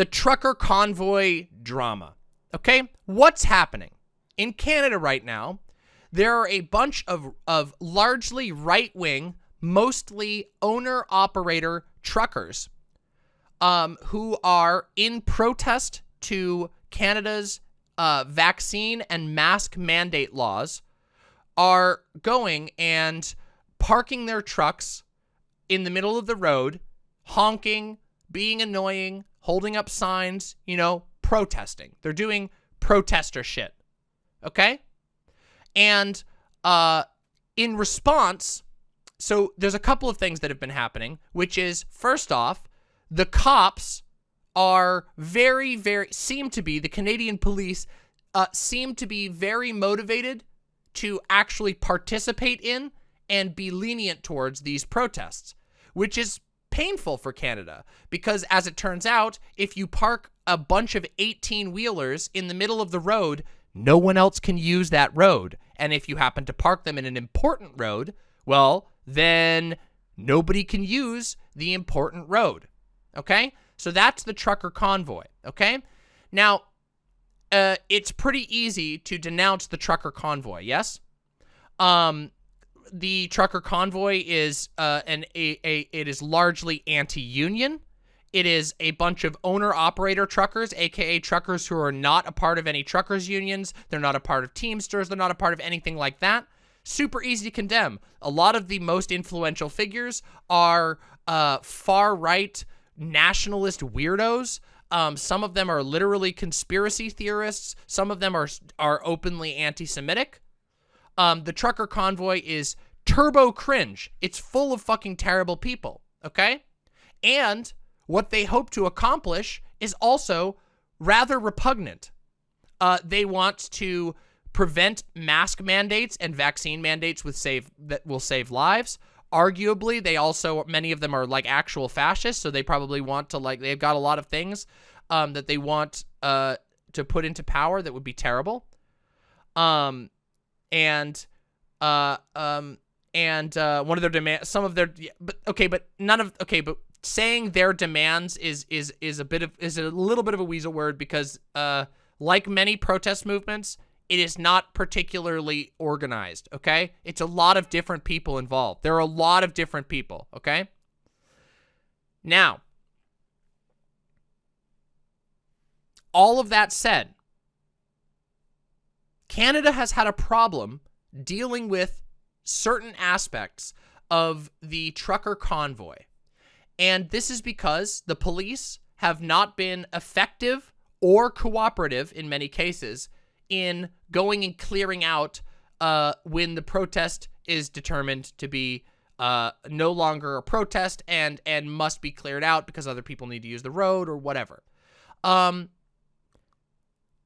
the trucker convoy drama. Okay? What's happening? In Canada right now, there are a bunch of, of largely right-wing, mostly owner-operator truckers um, who are in protest to Canada's uh, vaccine and mask mandate laws are going and parking their trucks in the middle of the road, honking, being annoying, holding up signs, you know, protesting. They're doing protester shit. Okay? And uh, in response, so there's a couple of things that have been happening, which is first off, the cops are very, very, seem to be, the Canadian police uh, seem to be very motivated to actually participate in and be lenient towards these protests, which is painful for Canada because as it turns out, if you park a bunch of 18 wheelers in the middle of the road, no one else can use that road. And if you happen to park them in an important road, well, then nobody can use the important road. Okay? So that's the trucker convoy. Okay? Now, uh, it's pretty easy to denounce the trucker convoy, yes? Um, the trucker convoy is uh, an a, a it is largely anti-union. It is a bunch of owner-operator truckers, aka truckers who are not a part of any truckers unions. They're not a part of Teamsters. They're not a part of anything like that. Super easy to condemn. A lot of the most influential figures are uh, far-right nationalist weirdos. Um, some of them are literally conspiracy theorists. Some of them are are openly anti-Semitic. Um, the trucker convoy is turbo cringe. It's full of fucking terrible people, okay? And what they hope to accomplish is also rather repugnant. Uh, they want to prevent mask mandates and vaccine mandates with save that will save lives. Arguably, they also many of them are like actual fascists, so they probably want to like they've got a lot of things um, that they want uh, to put into power that would be terrible. Um, and uh, um, and uh, one of their demands, some of their, but okay, but none of, okay, but saying their demands is is is a bit of is a little bit of a weasel word because uh, like many protest movements, it is not particularly organized. Okay, it's a lot of different people involved. There are a lot of different people. Okay. Now, all of that said, Canada has had a problem dealing with certain aspects of the trucker convoy. And this is because the police have not been effective or cooperative in many cases in going and clearing out uh, when the protest is determined to be uh, no longer a protest and and must be cleared out because other people need to use the road or whatever. Um,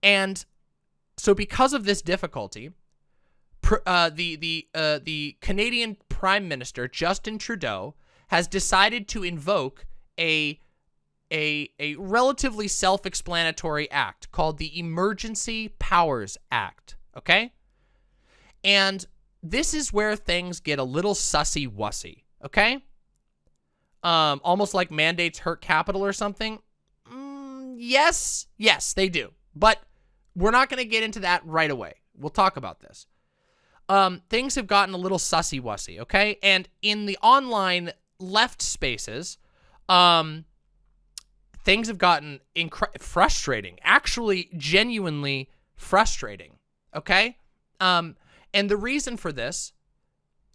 and so because of this difficulty, uh, the the uh, the Canadian Prime Minister Justin Trudeau has decided to invoke a a a relatively self-explanatory act called the Emergency Powers Act. Okay, and this is where things get a little sussy wussy. Okay, um, almost like mandates hurt capital or something. Mm, yes, yes, they do, but we're not going to get into that right away. We'll talk about this um, things have gotten a little sussy-wussy, okay? And in the online left spaces, um, things have gotten frustrating, actually genuinely frustrating, okay? Um, and the reason for this,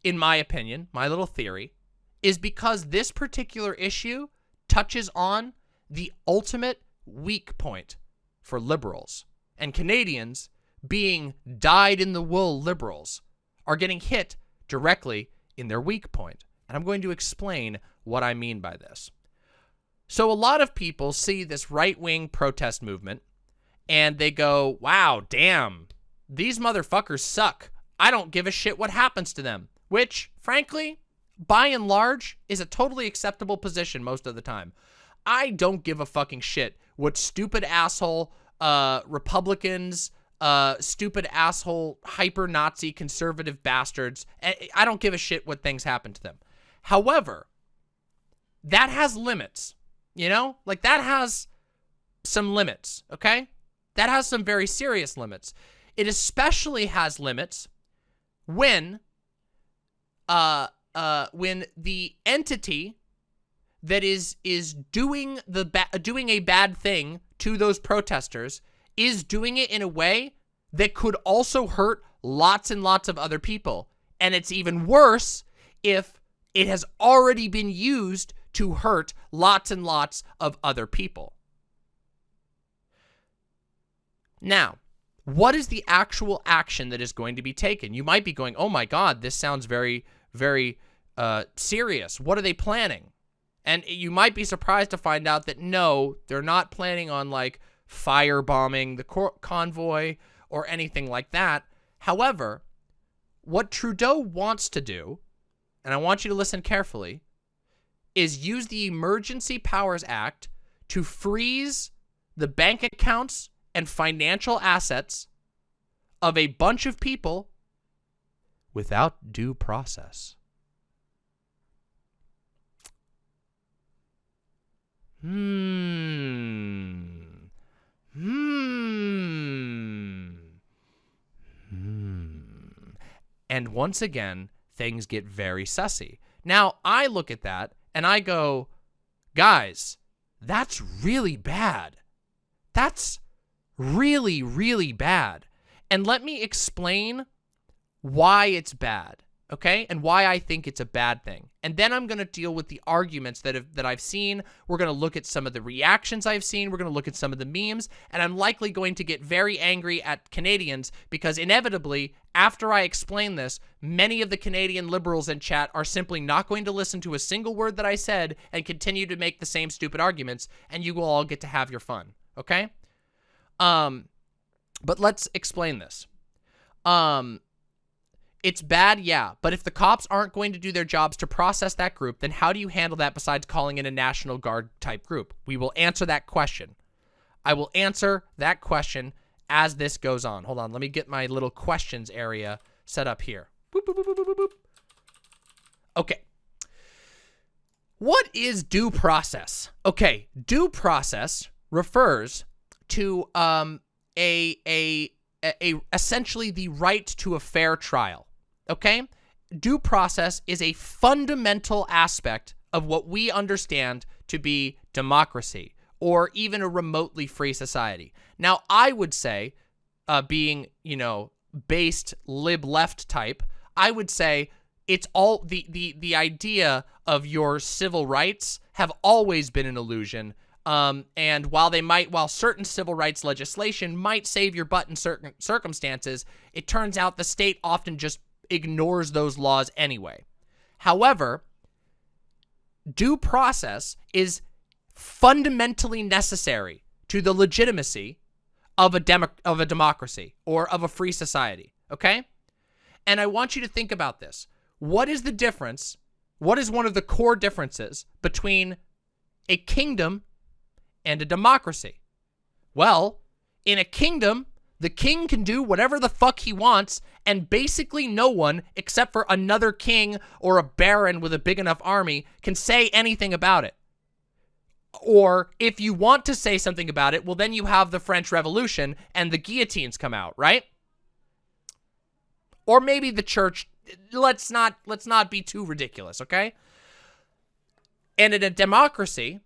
in my opinion, my little theory, is because this particular issue touches on the ultimate weak point for liberals and Canadians being dyed-in-the-wool liberals are getting hit directly in their weak point. And I'm going to explain what I mean by this. So a lot of people see this right-wing protest movement and they go, wow, damn, these motherfuckers suck. I don't give a shit what happens to them. Which, frankly, by and large, is a totally acceptable position most of the time. I don't give a fucking shit what stupid asshole uh, Republicans, uh, stupid asshole, hyper Nazi conservative bastards. I don't give a shit what things happen to them. However, that has limits, you know? Like that has some limits, okay? That has some very serious limits. It especially has limits when uh uh when the entity that is is doing the doing a bad thing to those protesters is doing it in a way that could also hurt lots and lots of other people. And it's even worse if it has already been used to hurt lots and lots of other people. Now, what is the actual action that is going to be taken? You might be going, oh my God, this sounds very, very uh, serious. What are they planning? And you might be surprised to find out that no, they're not planning on like firebombing the convoy or anything like that. However, what Trudeau wants to do, and I want you to listen carefully, is use the Emergency Powers Act to freeze the bank accounts and financial assets of a bunch of people without due process. Hmm. Hmm. Hmm. And once again, things get very sussy. Now, I look at that and I go, guys, that's really bad. That's really, really bad. And let me explain why it's bad okay? And why I think it's a bad thing. And then I'm going to deal with the arguments that have that I've seen. We're going to look at some of the reactions I've seen. We're going to look at some of the memes, and I'm likely going to get very angry at Canadians because inevitably, after I explain this, many of the Canadian liberals in chat are simply not going to listen to a single word that I said and continue to make the same stupid arguments, and you will all get to have your fun, okay? Um but let's explain this. Um it's bad, yeah, but if the cops aren't going to do their jobs to process that group, then how do you handle that besides calling in a National Guard type group? We will answer that question. I will answer that question as this goes on. Hold on, let me get my little questions area set up here. Boop, boop, boop, okay. What is due process? Okay, due process refers to um, a, a, a, essentially the right to a fair trial okay? Due process is a fundamental aspect of what we understand to be democracy or even a remotely free society. Now, I would say, uh, being, you know, based lib left type, I would say it's all the, the, the idea of your civil rights have always been an illusion. Um, and while they might, while certain civil rights legislation might save your butt in certain circumstances, it turns out the state often just ignores those laws anyway. However, due process is fundamentally necessary to the legitimacy of a demo of a democracy or of a free society, okay? And I want you to think about this. What is the difference? What is one of the core differences between a kingdom and a democracy? Well, in a kingdom, the king can do whatever the fuck he wants, and basically no one, except for another king or a baron with a big enough army, can say anything about it. Or if you want to say something about it, well, then you have the French Revolution and the guillotines come out, right? Or maybe the church. Let's not let's not be too ridiculous, okay? And in a democracy,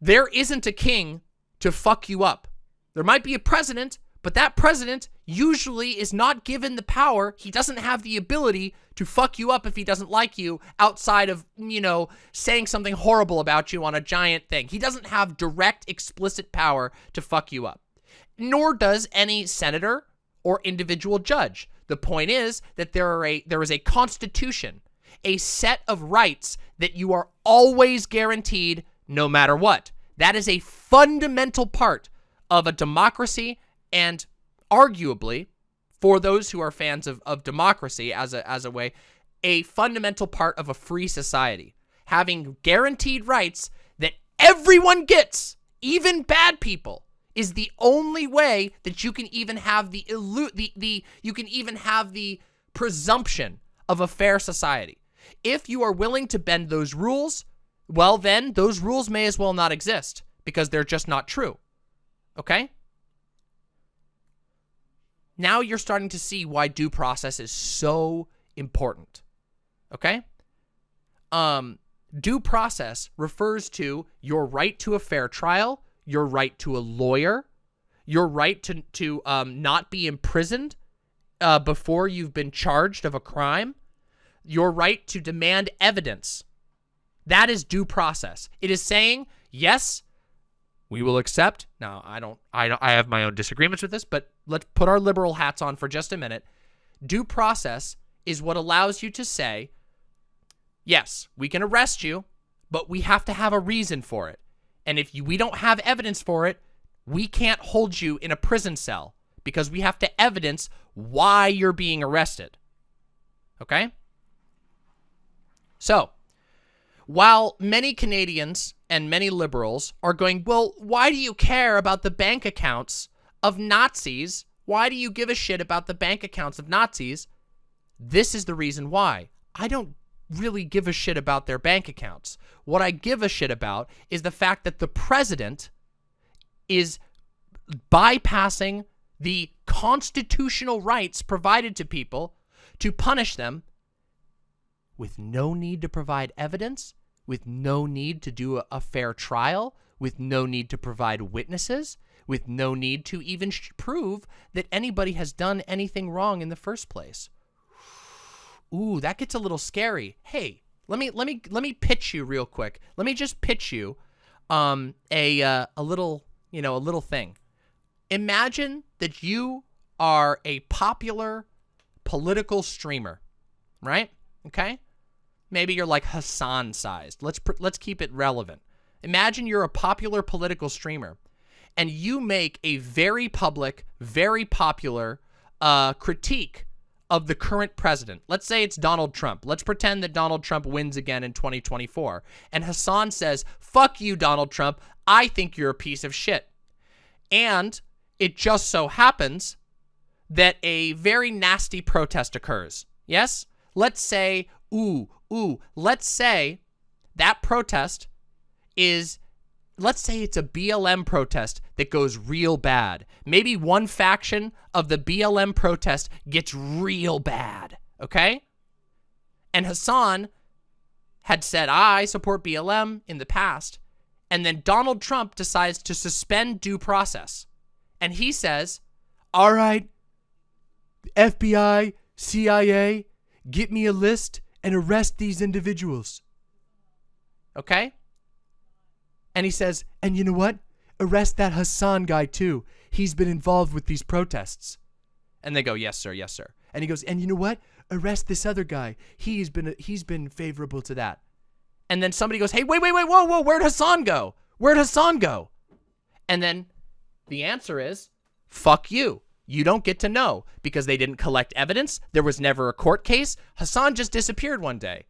there isn't a king to fuck you up. There might be a president, but that president usually is not given the power. He doesn't have the ability to fuck you up if he doesn't like you outside of, you know, saying something horrible about you on a giant thing. He doesn't have direct, explicit power to fuck you up. Nor does any senator or individual judge. The point is that there are a there is a constitution, a set of rights that you are always guaranteed no matter what. That is a fundamental part of a democracy and arguably, for those who are fans of, of democracy as a, as a way, a fundamental part of a free society. Having guaranteed rights that everyone gets, even bad people, is the only way that you can even have the illu the the you can even have the presumption of a fair society. If you are willing to bend those rules, well then those rules may as well not exist because they're just not true. Okay? Now you're starting to see why due process is so important. Okay? Um, due process refers to your right to a fair trial, your right to a lawyer, your right to, to um, not be imprisoned uh, before you've been charged of a crime, your right to demand evidence. That is due process. It is saying, yes, we will accept. Now, I don't, I don't, I have my own disagreements with this, but let's put our liberal hats on for just a minute. Due process is what allows you to say, yes, we can arrest you, but we have to have a reason for it. And if you, we don't have evidence for it, we can't hold you in a prison cell because we have to evidence why you're being arrested. Okay? So, while many Canadians and many liberals are going, well, why do you care about the bank accounts of Nazis? Why do you give a shit about the bank accounts of Nazis? This is the reason why. I don't really give a shit about their bank accounts. What I give a shit about is the fact that the president is bypassing the constitutional rights provided to people to punish them with no need to provide evidence with no need to do a, fair trial, with no need to provide witnesses, with no need to even prove that anybody has done anything wrong in the first place. Ooh, that gets a little scary. Hey, let me let me let me pitch you real quick. Let me just pitch you um a uh, a little, you know, a little thing. Imagine that you are a popular political streamer, right? Okay? Maybe you're like Hassan sized. Let's let's keep it relevant. Imagine you're a popular political streamer and you make a very public, very popular uh, critique of the current president. Let's say it's Donald Trump. Let's pretend that Donald Trump wins again in 2024. And Hassan says, fuck you, Donald Trump. I think you're a piece of shit. And it just so happens that a very nasty protest occurs. Yes? Let's say, ooh, ooh, let's say that protest is, let's say it's a BLM protest that goes real bad. Maybe one faction of the BLM protest gets real bad, okay? And Hassan had said, I support BLM in the past. And then Donald Trump decides to suspend due process. And he says, all right, FBI, CIA, get me a list and arrest these individuals. Okay? And he says, and you know what? Arrest that Hassan guy too. He's been involved with these protests. And they go, yes, sir, yes, sir. And he goes, and you know what? Arrest this other guy. He's been he's been favorable to that. And then somebody goes, hey, wait, wait, wait, whoa, whoa, where'd Hassan go? Where'd Hassan go? And then the answer is, fuck you. You don't get to know because they didn't collect evidence. There was never a court case. Hassan just disappeared one day.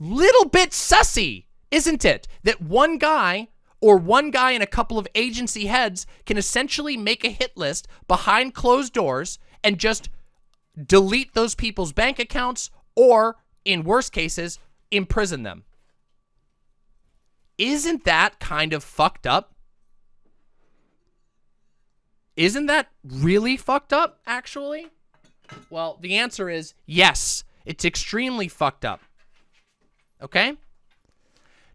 Little bit sussy, isn't it? That one guy or one guy and a couple of agency heads can essentially make a hit list behind closed doors and just delete those people's bank accounts or, in worst cases, imprison them. Isn't that kind of fucked up? Isn't that really fucked up, actually? Well, the answer is yes. It's extremely fucked up. Okay?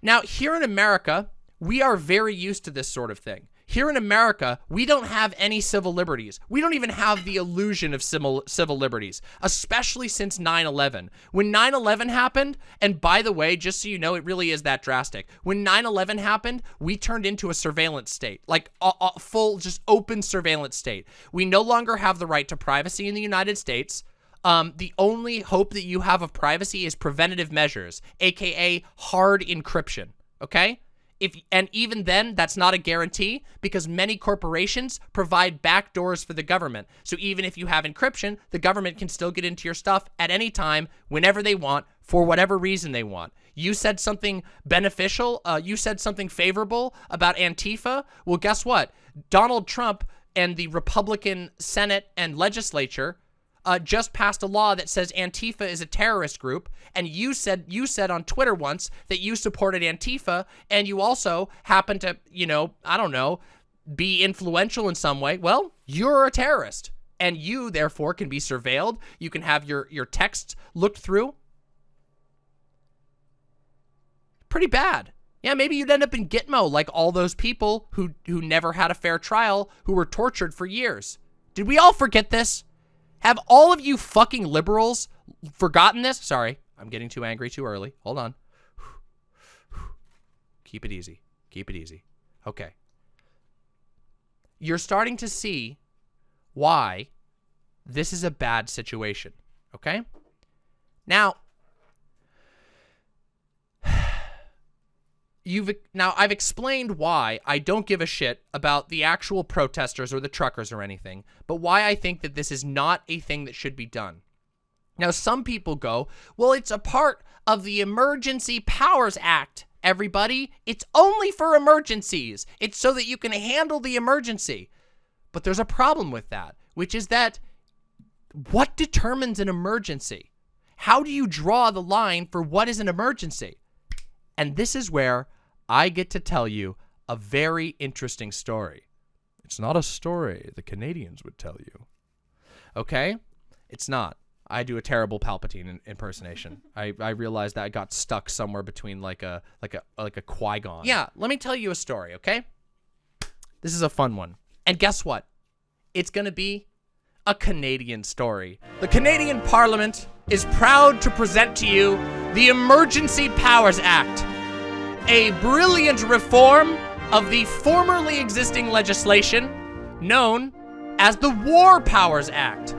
Now, here in America, we are very used to this sort of thing. Here in America, we don't have any civil liberties. We don't even have the illusion of civil, civil liberties, especially since 9-11. When 9-11 happened, and by the way, just so you know, it really is that drastic. When 9-11 happened, we turned into a surveillance state, like a, a full, just open surveillance state. We no longer have the right to privacy in the United States. Um, the only hope that you have of privacy is preventative measures, aka hard encryption, okay? If and even then that's not a guarantee because many corporations provide backdoors for the government. So even if you have encryption the government can still get into your stuff at any time whenever they want for whatever reason they want. You said something beneficial uh, you said something favorable about antifa. Well guess what? Donald trump and the republican senate and legislature uh, just passed a law that says Antifa is a terrorist group, and you said you said on Twitter once that you supported Antifa, and you also happen to, you know, I don't know, be influential in some way. Well, you're a terrorist, and you therefore can be surveilled. You can have your your texts looked through. Pretty bad. Yeah, maybe you'd end up in Gitmo like all those people who who never had a fair trial, who were tortured for years. Did we all forget this? Have all of you fucking liberals forgotten this? Sorry, I'm getting too angry too early. Hold on. Keep it easy. Keep it easy. Okay. You're starting to see why this is a bad situation. Okay? Now, you've now I've explained why I don't give a shit about the actual protesters or the truckers or anything, but why I think that this is not a thing that should be done. Now, some people go, well, it's a part of the Emergency Powers Act. Everybody, it's only for emergencies. It's so that you can handle the emergency. But there's a problem with that, which is that what determines an emergency? How do you draw the line for what is an emergency? And this is where I get to tell you a very interesting story. It's not a story the Canadians would tell you. Okay? It's not. I do a terrible Palpatine impersonation. I, I realized that I got stuck somewhere between like a like a like a Qui-Gon. Yeah, let me tell you a story, okay? This is a fun one. And guess what? It's going to be a Canadian story. The Canadian Parliament is proud to present to you the Emergency Powers Act, a brilliant reform of the formerly existing legislation known as the War Powers Act.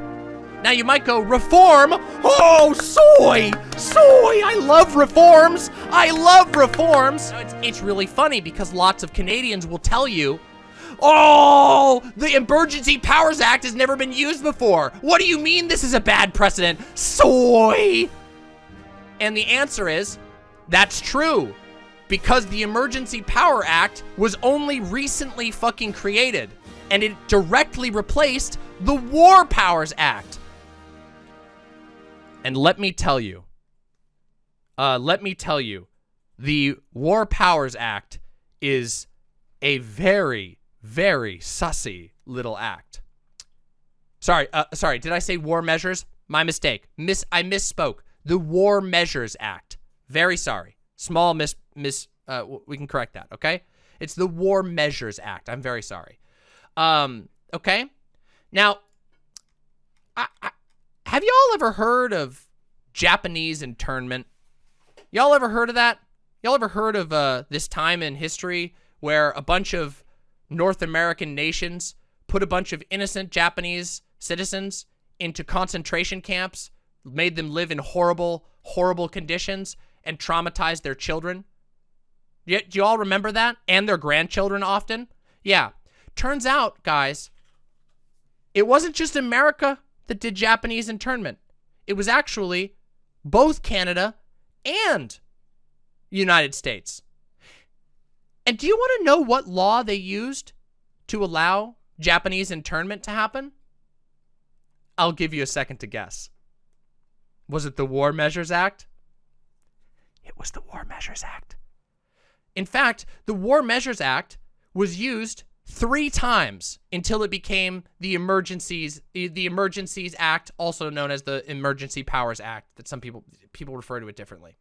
Now you might go, reform? Oh, soy! Soy! I love reforms! I love reforms! It's, it's really funny because lots of Canadians will tell you, Oh, the Emergency Powers Act has never been used before. What do you mean this is a bad precedent? Soy! And the answer is, that's true. Because the Emergency Power Act was only recently fucking created. And it directly replaced the War Powers Act. And let me tell you, uh, let me tell you, the War Powers Act is a very, very sussy little act. Sorry, uh, sorry, did I say war measures? My mistake. Miss, I misspoke. The War Measures Act. Very sorry. Small miss, miss, uh, we can correct that, okay? It's the War Measures Act. I'm very sorry. Um, okay? Now, I, I, have y'all ever heard of Japanese internment? Y'all ever heard of that? Y'all ever heard of uh, this time in history where a bunch of North American nations put a bunch of innocent Japanese citizens into concentration camps, made them live in horrible, horrible conditions, and traumatized their children? Do you all remember that? And their grandchildren often? Yeah. Turns out, guys, it wasn't just America that did Japanese internment. It was actually both Canada and United States. And do you want to know what law they used to allow Japanese internment to happen? I'll give you a second to guess. Was it the War Measures Act? It was the War Measures Act. In fact, the War Measures Act was used three times until it became the Emergencies the Emergencies Act, also known as the Emergency Powers Act, that some people people refer to it differently.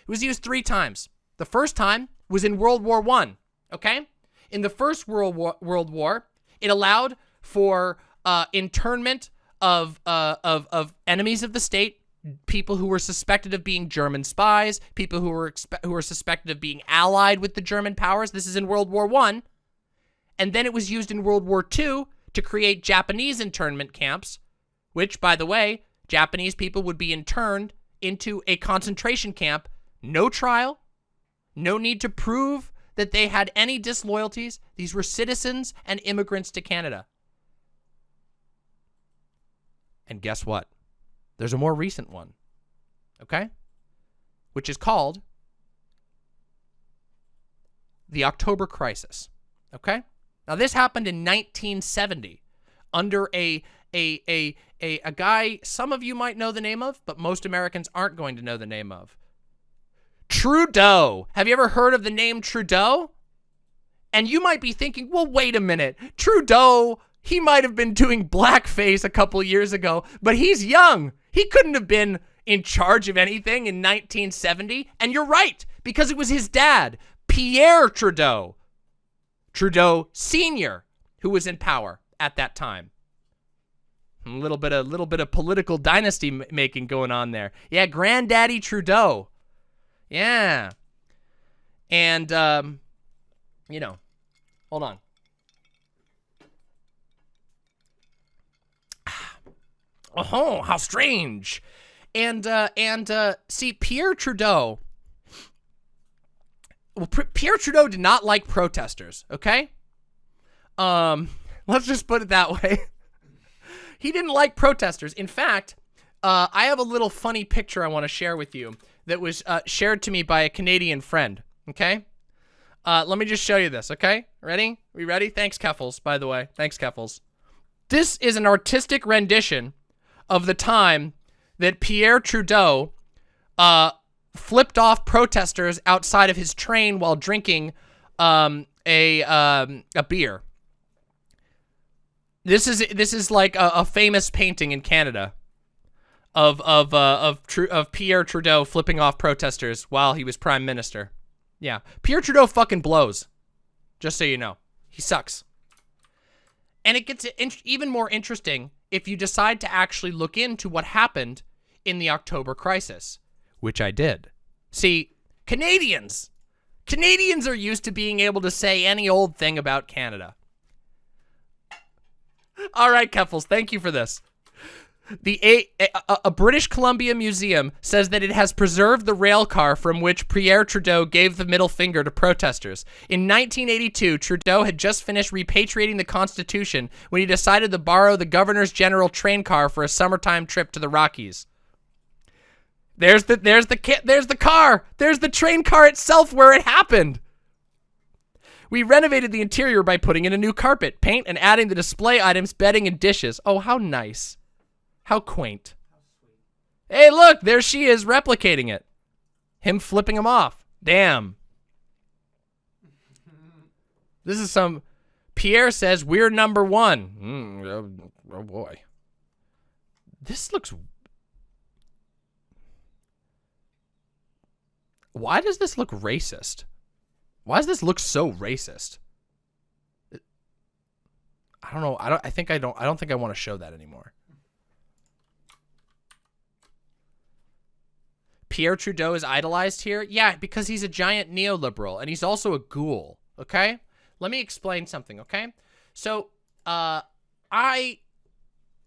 It was used three times. The first time was in World War One. Okay, in the First World War, World War, it allowed for uh, internment of uh, of of enemies of the state, people who were suspected of being German spies, people who were who were suspected of being allied with the German powers. This is in World War One. And then it was used in World War II to create Japanese internment camps, which, by the way, Japanese people would be interned into a concentration camp, no trial, no need to prove that they had any disloyalties. These were citizens and immigrants to Canada. And guess what? There's a more recent one, okay? Which is called the October Crisis, okay? Now, this happened in 1970 under a a, a, a, a guy some of you might know the name of, but most Americans aren't going to know the name of. Trudeau. Have you ever heard of the name Trudeau? And you might be thinking, well, wait a minute. Trudeau, he might have been doing blackface a couple years ago, but he's young. He couldn't have been in charge of anything in 1970. And you're right, because it was his dad, Pierre Trudeau. Trudeau Sr., who was in power at that time. A little bit of a little bit of political dynasty making going on there. Yeah, Granddaddy Trudeau. Yeah. And um you know, hold on. Oh, how strange. And uh and uh see Pierre Trudeau well, Pierre Trudeau did not like protesters, okay? Um, let's just put it that way. he didn't like protesters. In fact, uh, I have a little funny picture I want to share with you that was uh, shared to me by a Canadian friend, okay? Uh, let me just show you this, okay? Ready? We ready? Thanks, Keffals, by the way. Thanks, Keffals. This is an artistic rendition of the time that Pierre Trudeau uh, flipped off protesters outside of his train while drinking um, a um, a beer. This is this is like a, a famous painting in Canada of of uh, of of Pierre Trudeau flipping off protesters while he was prime minister. Yeah, Pierre Trudeau fucking blows. Just so you know, he sucks. And it gets even more interesting if you decide to actually look into what happened in the October crisis which I did. See, Canadians, Canadians are used to being able to say any old thing about Canada. All right, Keffals, thank you for this. The a, a, a, British Columbia Museum says that it has preserved the rail car from which Pierre Trudeau gave the middle finger to protesters. In 1982, Trudeau had just finished repatriating the Constitution when he decided to borrow the Governor's General train car for a summertime trip to the Rockies. There's the there's the there's the car. There's the train car itself where it happened. We renovated the interior by putting in a new carpet, paint, and adding the display items, bedding, and dishes. Oh, how nice. How quaint. Hey, look, there she is replicating it. Him flipping him off. Damn. This is some... Pierre says, we're number one. Mm, oh, oh boy. This looks Why does this look racist? Why does this look so racist? I don't know. I don't I think I don't I don't think I want to show that anymore. Pierre Trudeau is idolized here? Yeah, because he's a giant neoliberal and he's also a ghoul, okay? Let me explain something, okay? So, uh I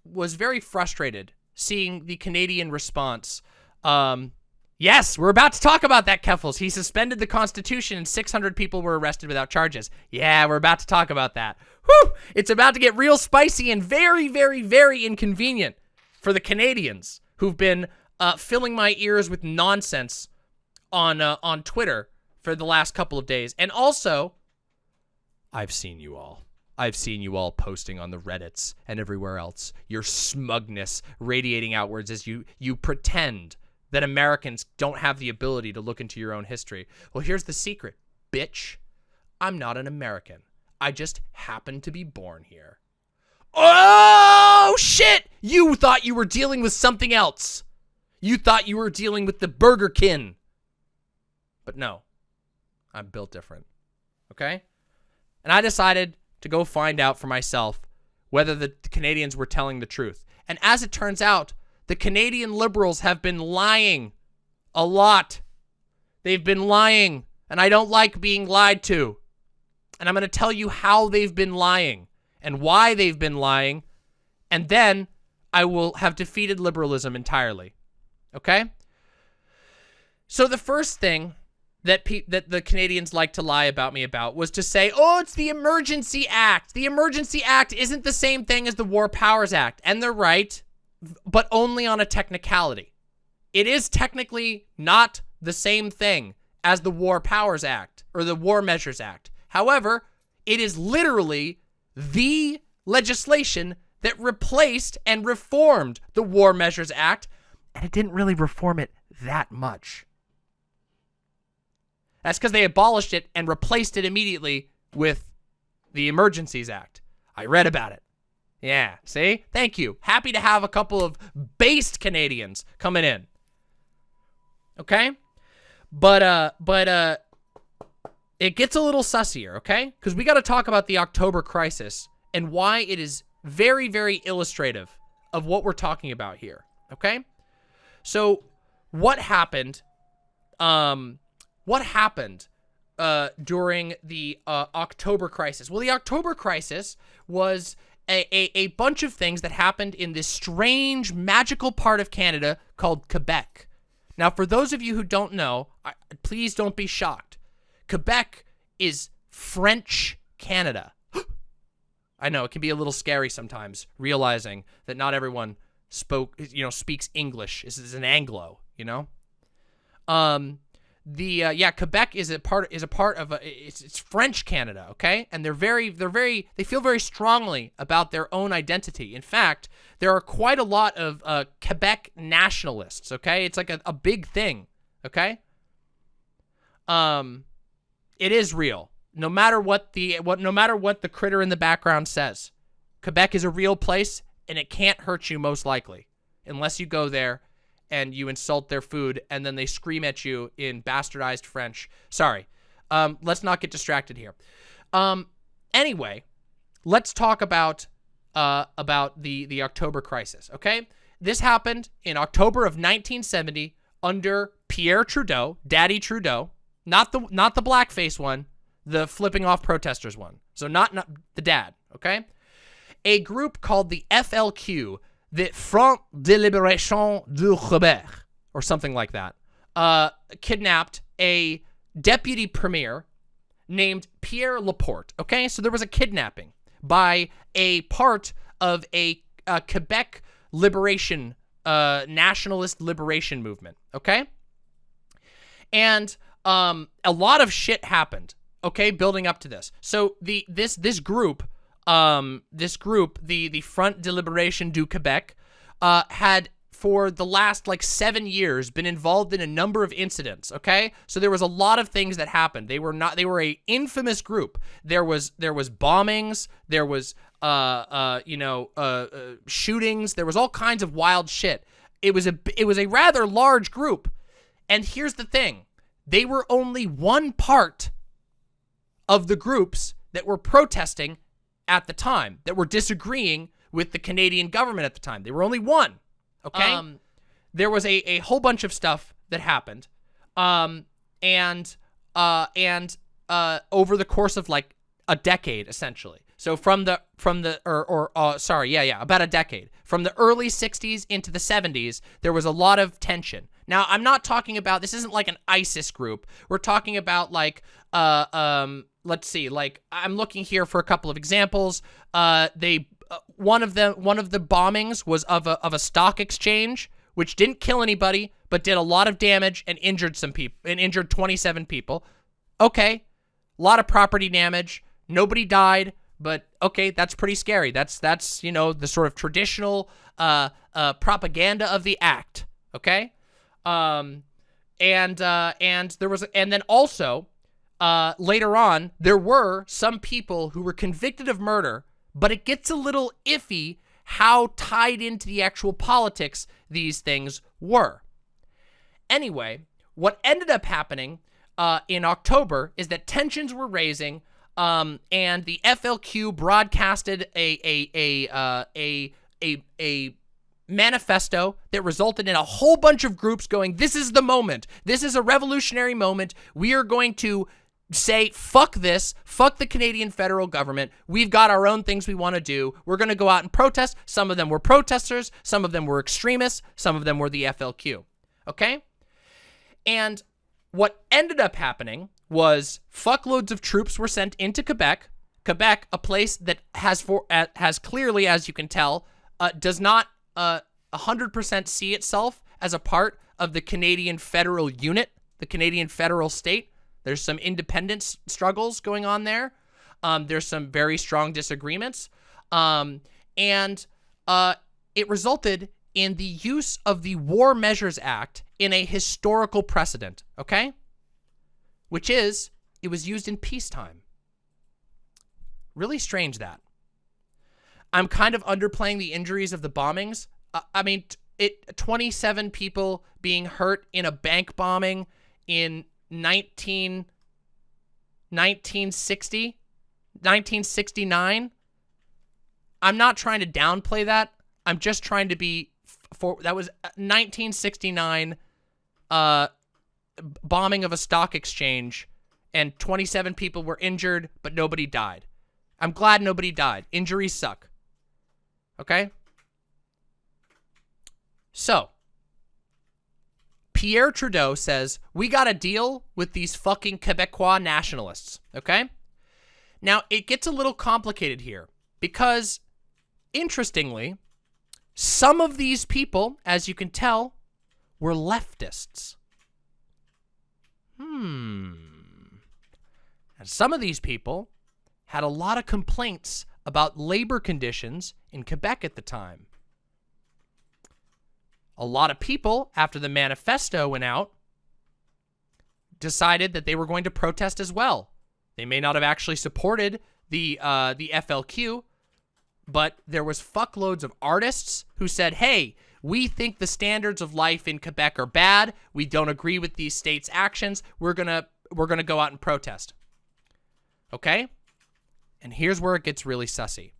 was very frustrated seeing the Canadian response um Yes, we're about to talk about that, Keffals. He suspended the Constitution and 600 people were arrested without charges. Yeah, we're about to talk about that. Whew! It's about to get real spicy and very, very, very inconvenient for the Canadians who've been uh, filling my ears with nonsense on uh, on Twitter for the last couple of days. And also, I've seen you all. I've seen you all posting on the Reddits and everywhere else. Your smugness radiating outwards as you you pretend that Americans don't have the ability to look into your own history. Well, here's the secret, bitch. I'm not an American. I just happen to be born here. Oh, shit! You thought you were dealing with something else. You thought you were dealing with the Burger King. But no, I'm built different. Okay? And I decided to go find out for myself whether the Canadians were telling the truth. And as it turns out, the Canadian Liberals have been lying a lot. They've been lying, and I don't like being lied to. And I'm going to tell you how they've been lying and why they've been lying, and then I will have defeated liberalism entirely. Okay? So the first thing that that the Canadians like to lie about me about was to say, oh, it's the Emergency Act. The Emergency Act isn't the same thing as the War Powers Act. And they're right but only on a technicality. It is technically not the same thing as the War Powers Act or the War Measures Act. However, it is literally the legislation that replaced and reformed the War Measures Act, and it didn't really reform it that much. That's because they abolished it and replaced it immediately with the Emergencies Act. I read about it. Yeah, see? Thank you. Happy to have a couple of based Canadians coming in. Okay? But, uh, but, uh, it gets a little sussier, okay? Because we got to talk about the October crisis and why it is very, very illustrative of what we're talking about here, okay? So, what happened, um, what happened uh, during the uh, October crisis? Well, the October crisis was a, a, a bunch of things that happened in this strange, magical part of Canada called Quebec. Now, for those of you who don't know, I, please don't be shocked. Quebec is French Canada. I know it can be a little scary sometimes realizing that not everyone spoke, you know, speaks English. This is an Anglo, you know. Um, the uh, yeah, Quebec is a part is a part of a it's, it's French Canada, okay, and they're very they're very they feel very strongly about their own identity. In fact, there are quite a lot of uh, Quebec nationalists, okay. It's like a, a big thing, okay. Um, it is real. No matter what the what no matter what the critter in the background says. Quebec is a real place and it can't hurt you most likely unless you go there and you insult their food and then they scream at you in bastardized French. Sorry. Um, let's not get distracted here. Um, anyway, let's talk about uh, about the the October crisis, okay? This happened in October of 1970 under Pierre Trudeau, Daddy Trudeau, not the not the blackface one, the flipping off protesters one. So not, not the dad, okay? A group called the FLQ, the Front de Libération du Québec, or something like that, uh, kidnapped a deputy premier named Pierre Laporte, okay? So there was a kidnapping by a part of a, a Quebec liberation, uh, nationalist liberation movement, okay? And um, a lot of shit happened. Okay, building up to this. So the this this group, um, this group, the the Front de Libération du Québec, uh, had for the last like seven years been involved in a number of incidents okay? So there was a lot of things that happened. They were not they were a infamous group. There was there was bombings there was uh uh you know uh, uh shootings. There was all kinds of wild shit. It was a it was a rather large group. And here's the thing. They were only one part of the groups that were protesting at the time, that were disagreeing with the Canadian government at the time. They were only one, okay? Um, there was a, a whole bunch of stuff that happened. Um, and, uh, and, uh, over the course of like a decade, essentially. So from the, from the, or, or, uh, sorry, yeah, yeah, about a decade. From the early 60s into the 70s, there was a lot of tension. Now, I'm not talking about, this isn't like an ISIS group. We're talking about like, uh, um, let's see, like I'm looking here for a couple of examples. Uh, they, uh, one of them, one of the bombings was of a, of a stock exchange, which didn't kill anybody, but did a lot of damage and injured some people, and injured 27 people. Okay. A lot of property damage. Nobody died, but okay, that's pretty scary. That's, that's, you know, the sort of traditional, uh, uh, propaganda of the act. Okay. Um, and, uh, and there was, and then also, uh, later on, there were some people who were convicted of murder, but it gets a little iffy how tied into the actual politics these things were. Anyway, what ended up happening uh, in October is that tensions were raising, um, and the FLQ broadcasted a a a uh, a a a manifesto that resulted in a whole bunch of groups going, this is the moment. This is a revolutionary moment. We are going to say, fuck this, fuck the Canadian federal government. We've got our own things we want to do. We're going to go out and protest. Some of them were protesters. Some of them were extremists. Some of them were the FLQ. Okay? And what ended up happening was fuckloads of troops were sent into Quebec. Quebec, a place that has for uh, has clearly, as you can tell, uh, does not uh, 100% see itself as a part of the Canadian federal unit, the Canadian federal state. There's some independence struggles going on there. Um, there's some very strong disagreements. Um, and uh, it resulted in the use of the War Measures Act in a historical precedent, okay? Which is, it was used in peacetime. Really strange that. I'm kind of underplaying the injuries of the bombings. Uh, I mean, it 27 people being hurt in a bank bombing in 19 1960 1969 I'm not trying to downplay that. I'm just trying to be for that was 1969 uh bombing of a stock exchange and 27 people were injured but nobody died. I'm glad nobody died. Injuries suck. Okay? So Pierre Trudeau says, we got to deal with these fucking Quebecois nationalists, okay? Now, it gets a little complicated here because, interestingly, some of these people, as you can tell, were leftists. Hmm. And some of these people had a lot of complaints about labor conditions in Quebec at the time. A lot of people, after the manifesto went out, decided that they were going to protest as well. They may not have actually supported the uh, the FLQ, but there was fuckloads of artists who said, hey, we think the standards of life in Quebec are bad. We don't agree with these states' actions. We're gonna we're gonna go out and protest. Okay? And here's where it gets really sussy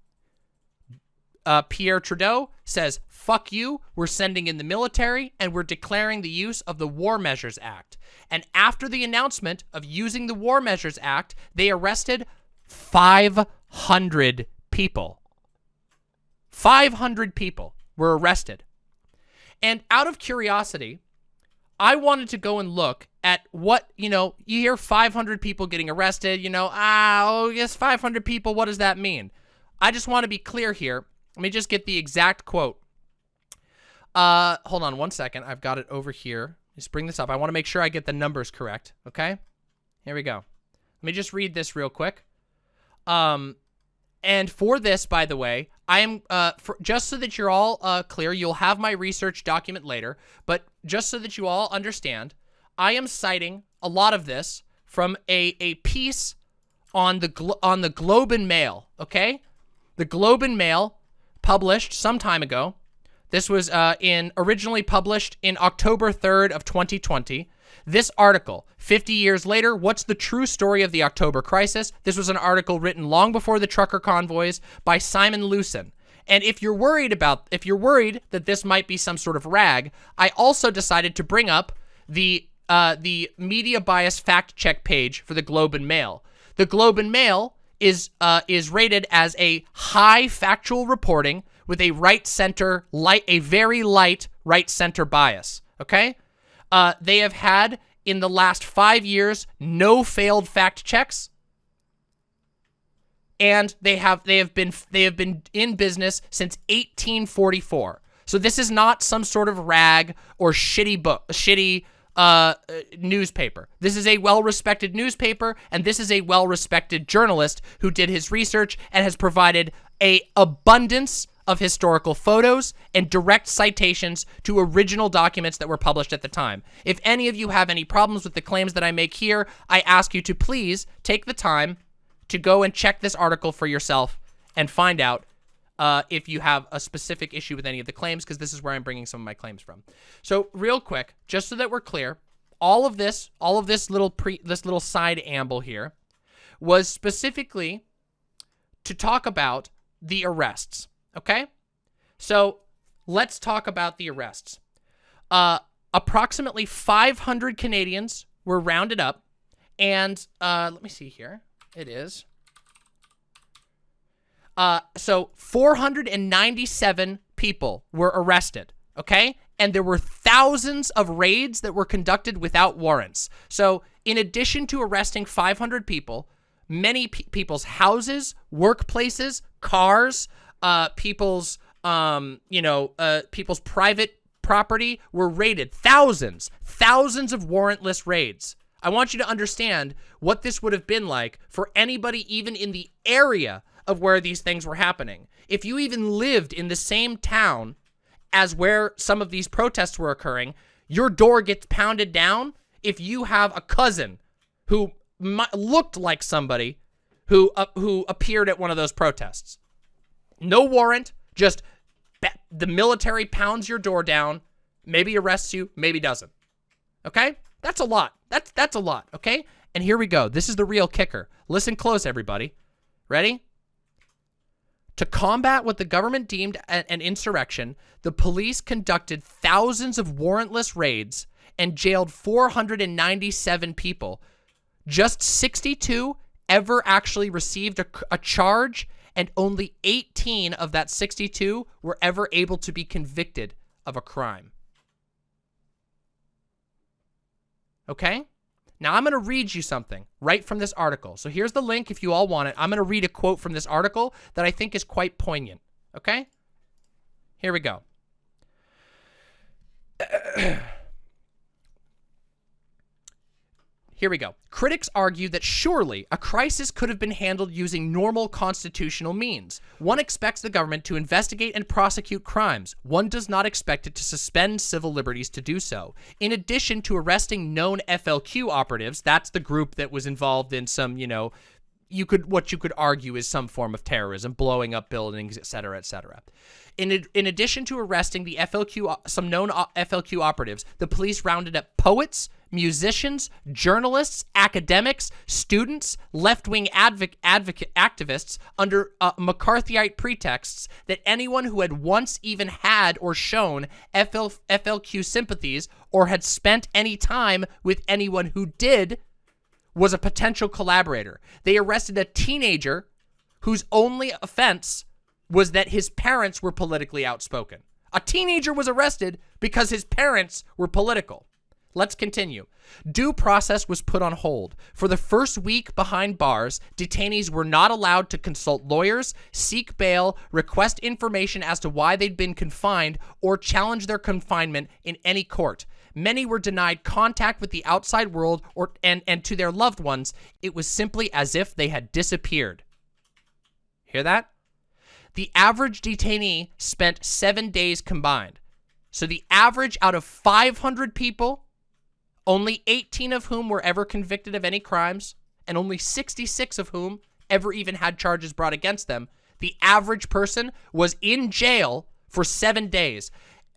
uh, Pierre Trudeau says, fuck you, we're sending in the military, and we're declaring the use of the War Measures Act. And after the announcement of using the War Measures Act, they arrested 500 people. 500 people were arrested. And out of curiosity, I wanted to go and look at what, you know, you hear 500 people getting arrested, you know, ah, oh, yes, 500 people, what does that mean? I just want to be clear here. Let me just get the exact quote. Uh, hold on one second. I've got it over here. Just bring this up. I want to make sure I get the numbers correct. Okay. Here we go. Let me just read this real quick. Um, and for this, by the way, I am, uh, for, just so that you're all uh, clear, you'll have my research document later, but just so that you all understand, I am citing a lot of this from a, a piece on the, on the Globe and Mail, okay? The Globe and Mail published some time ago. This was uh, in originally published in October 3rd of 2020. This article, 50 years later, what's the true story of the October crisis? This was an article written long before the trucker convoys by Simon Lewsen. And if you're worried about, if you're worried that this might be some sort of rag, I also decided to bring up the uh, the media bias fact check page for the Globe and Mail. The Globe and Mail is uh, is rated as a high factual reporting with a right center light, a very light right center bias. Okay, uh, they have had in the last five years no failed fact checks, and they have they have been they have been in business since 1844. So this is not some sort of rag or shitty book, shitty uh, newspaper. This is a well-respected newspaper, and this is a well-respected journalist who did his research and has provided a abundance of historical photos and direct citations to original documents that were published at the time. If any of you have any problems with the claims that I make here, I ask you to please take the time to go and check this article for yourself and find out uh, if you have a specific issue with any of the claims, because this is where I'm bringing some of my claims from. So real quick, just so that we're clear, all of this, all of this little pre, this little side amble here, was specifically to talk about the arrests. Okay, so let's talk about the arrests. Uh, approximately 500 Canadians were rounded up, and uh, let me see here. It is uh, so 497 people were arrested, okay? And there were thousands of raids that were conducted without warrants. So in addition to arresting 500 people, many pe people's houses, workplaces, cars, uh, people's, um, you know, uh, people's private property were raided. Thousands, thousands of warrantless raids. I want you to understand what this would have been like for anybody even in the area of where these things were happening. if you even lived in the same town as where some of these protests were occurring, your door gets pounded down if you have a cousin who looked like somebody who uh, who appeared at one of those protests. No warrant, just the military pounds your door down, maybe arrests you, maybe doesn't. Okay? That's a lot. That's that's a lot, okay? And here we go. This is the real kicker. Listen close, everybody. Ready? To combat what the government deemed an insurrection, the police conducted thousands of warrantless raids and jailed 497 people. Just 62 ever actually received a, a charge, and only 18 of that 62 were ever able to be convicted of a crime. Okay? Now I'm going to read you something right from this article. So here's the link if you all want it. I'm going to read a quote from this article that I think is quite poignant. Okay? Here we go. Here we go. Critics argue that surely a crisis could have been handled using normal constitutional means. One expects the government to investigate and prosecute crimes. One does not expect it to suspend civil liberties to do so. In addition to arresting known FLQ operatives, that's the group that was involved in some, you know, you could what you could argue is some form of terrorism, blowing up buildings, etc., etc. In, in addition to arresting the FLQ, some known FLQ operatives, the police rounded up poets, musicians, journalists, academics, students, left-wing advocate activists under uh, McCarthyite pretexts that anyone who had once even had or shown FL, FLQ sympathies or had spent any time with anyone who did was a potential collaborator. They arrested a teenager whose only offense was that his parents were politically outspoken. A teenager was arrested because his parents were political. Let's continue. Due process was put on hold. For the first week behind bars, detainees were not allowed to consult lawyers, seek bail, request information as to why they'd been confined, or challenge their confinement in any court. Many were denied contact with the outside world or and, and to their loved ones. It was simply as if they had disappeared. Hear that? The average detainee spent seven days combined. So the average out of 500 people, only 18 of whom were ever convicted of any crimes, and only 66 of whom ever even had charges brought against them, the average person was in jail for seven days.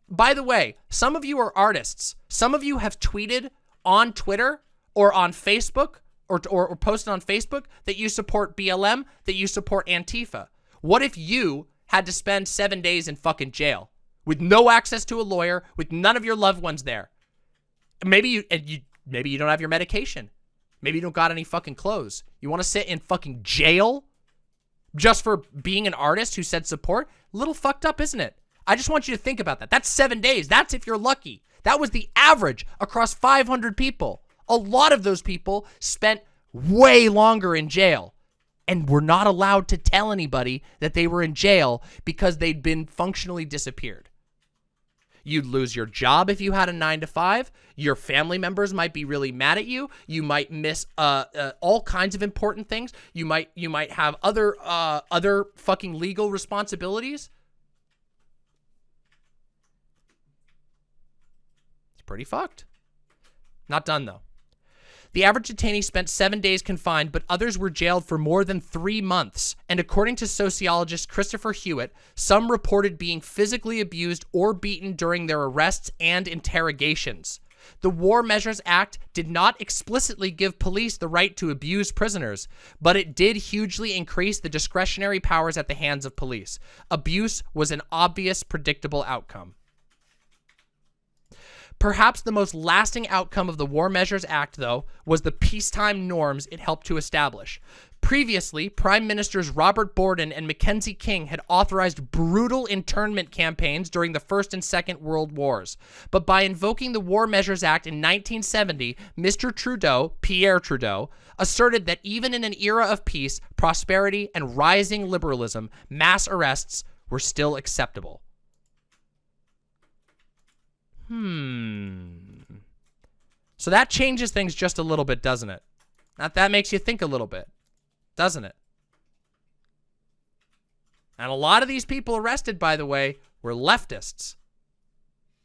By the way, some of you are artists. Some of you have tweeted on Twitter or on Facebook or, or, or posted on Facebook that you support BLM, that you support Antifa. What if you had to spend seven days in fucking jail with no access to a lawyer, with none of your loved ones there? Maybe you, and you maybe you don't have your medication. Maybe you don't got any fucking clothes. You want to sit in fucking jail just for being an artist who said support? Little fucked up, isn't it? I just want you to think about that. That's seven days. That's if you're lucky. That was the average across 500 people. A lot of those people spent way longer in jail and were not allowed to tell anybody that they were in jail because they'd been functionally disappeared. You'd lose your job if you had a nine to five. Your family members might be really mad at you. You might miss uh, uh, all kinds of important things. You might you might have other uh, other fucking legal responsibilities. Pretty fucked. Not done though. The average detainee spent seven days confined, but others were jailed for more than three months. And according to sociologist Christopher Hewitt, some reported being physically abused or beaten during their arrests and interrogations. The War Measures Act did not explicitly give police the right to abuse prisoners, but it did hugely increase the discretionary powers at the hands of police. Abuse was an obvious, predictable outcome. Perhaps the most lasting outcome of the War Measures Act, though, was the peacetime norms it helped to establish. Previously, Prime Ministers Robert Borden and Mackenzie King had authorized brutal internment campaigns during the First and Second World Wars. But by invoking the War Measures Act in 1970, Mr. Trudeau, Pierre Trudeau, asserted that even in an era of peace, prosperity, and rising liberalism, mass arrests were still acceptable. Hmm. So that changes things just a little bit, doesn't it? That, that makes you think a little bit, doesn't it? And a lot of these people arrested, by the way, were leftists.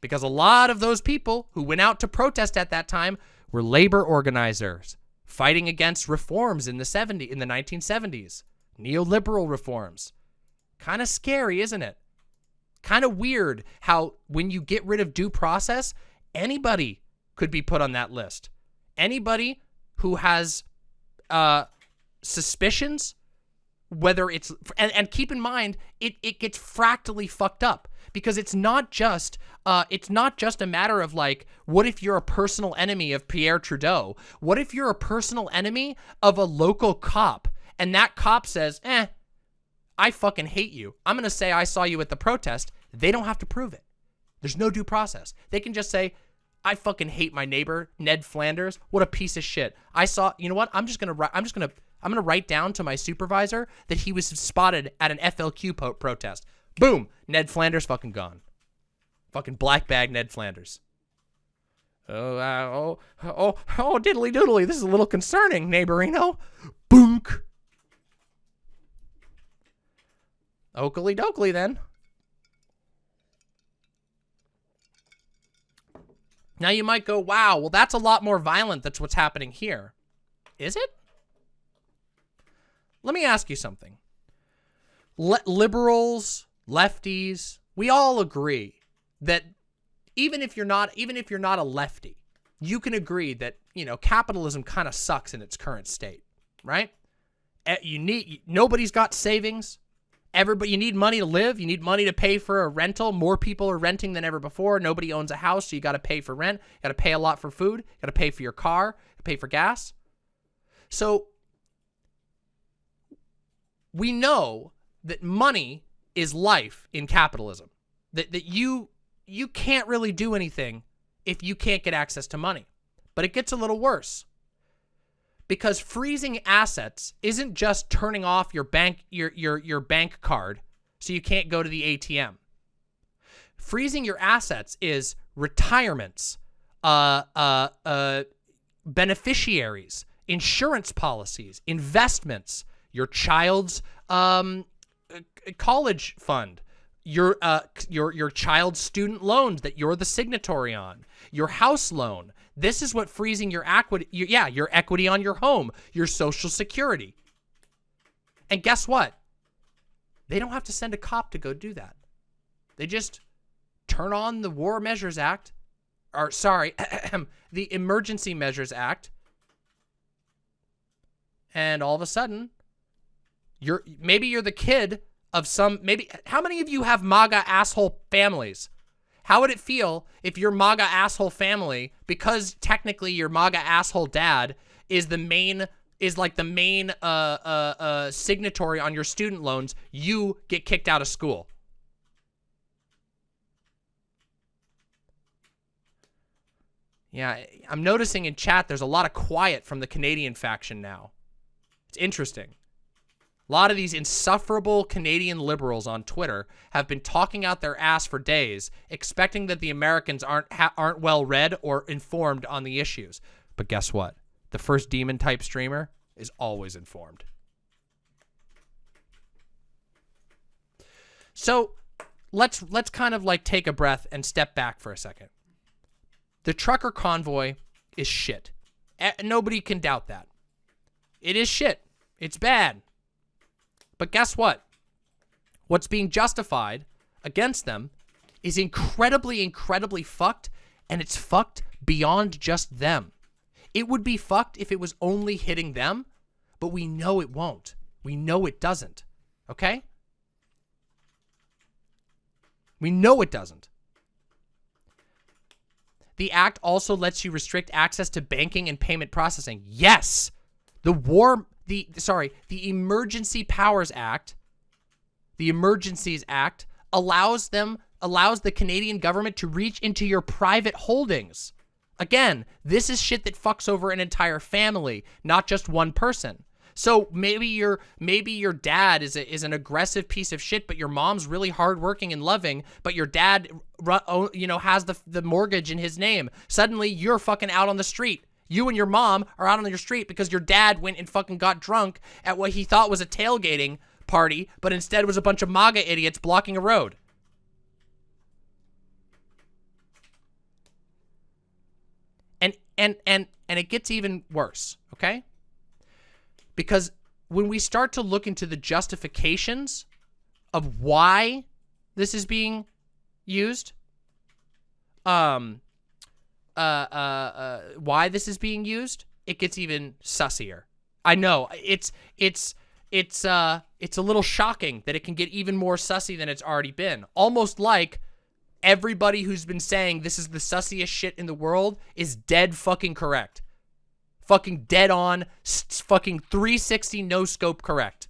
Because a lot of those people who went out to protest at that time were labor organizers fighting against reforms in the 70 in the 1970s, neoliberal reforms. Kind of scary, isn't it? Kind of weird how when you get rid of due process, anybody could be put on that list. Anybody who has uh, suspicions, whether it's, and, and keep in mind, it, it gets fractally fucked up because it's not just uh, it's not just a matter of like, what if you're a personal enemy of Pierre Trudeau? What if you're a personal enemy of a local cop and that cop says, eh, I fucking hate you. I'm going to say I saw you at the protest. They don't have to prove it. There's no due process. They can just say, I fucking hate my neighbor, Ned Flanders. What a piece of shit. I saw, you know what? I'm just going to I'm just going to, I'm going to write down to my supervisor that he was spotted at an FLQ protest. Boom. Ned Flanders fucking gone. Fucking black bag Ned Flanders. Oh, uh, oh, oh, oh, diddly doodly. This is a little concerning, neighborino. Boonk. Oakley dokley then. Now you might go, wow, well, that's a lot more violent. That's what's happening here. Is it? Let me ask you something. Le liberals, lefties, we all agree that even if you're not even if you're not a lefty, you can agree that, you know, capitalism kind of sucks in its current state, right? Eh, you need nobody's got savings. Everybody, you need money to live. You need money to pay for a rental. More people are renting than ever before. Nobody owns a house, so you got to pay for rent. You got to pay a lot for food. You got to pay for your car. pay for gas. So we know that money is life in capitalism. That that you you can't really do anything if you can't get access to money. But it gets a little worse. Because freezing assets isn't just turning off your bank your your your bank card so you can't go to the ATM. Freezing your assets is retirements, uh, uh, uh, beneficiaries, insurance policies, investments, your child's um, college fund, your uh your your child's student loans that you're the signatory on, your house loan. This is what freezing your equity your, yeah, your equity on your home, your social security. And guess what? They don't have to send a cop to go do that. They just turn on the War Measures Act or sorry, the Emergency Measures Act. And all of a sudden, you're maybe you're the kid of some, maybe, how many of you have MAGA asshole families? How would it feel if your MAGA asshole family, because technically your MAGA asshole dad is the main, is like the main uh, uh, uh, signatory on your student loans, you get kicked out of school? Yeah, I'm noticing in chat there's a lot of quiet from the Canadian faction now. It's interesting. A lot of these insufferable Canadian liberals on Twitter have been talking out their ass for days, expecting that the Americans aren't aren't well read or informed on the issues. But guess what? The first demon type streamer is always informed. So let's let's kind of like take a breath and step back for a second. The trucker convoy is shit. Eh, nobody can doubt that. It is shit. It's bad. But guess what? What's being justified against them is incredibly, incredibly fucked, and it's fucked beyond just them. It would be fucked if it was only hitting them, but we know it won't. We know it doesn't. Okay? We know it doesn't. The act also lets you restrict access to banking and payment processing. Yes! The war the sorry, the Emergency Powers Act, the Emergencies Act allows them allows the Canadian government to reach into your private holdings. Again, this is shit that fucks over an entire family, not just one person. So maybe your maybe your dad is a, is an aggressive piece of shit, but your mom's really hardworking and loving, but your dad, oh, you know, has the the mortgage in his name. Suddenly, you're fucking out on the street. You and your mom are out on your street because your dad went and fucking got drunk at what he thought was a tailgating party, but instead was a bunch of MAGA idiots blocking a road. And and and and it gets even worse, okay? Because when we start to look into the justifications of why this is being used, um, uh, uh, uh, why this is being used, it gets even sussier. I know it's it's it's uh it's a little shocking that it can get even more sussy than it's already been. Almost like everybody who's been saying this is the sussiest shit in the world is dead fucking correct. Fucking dead on, fucking 360 no scope correct.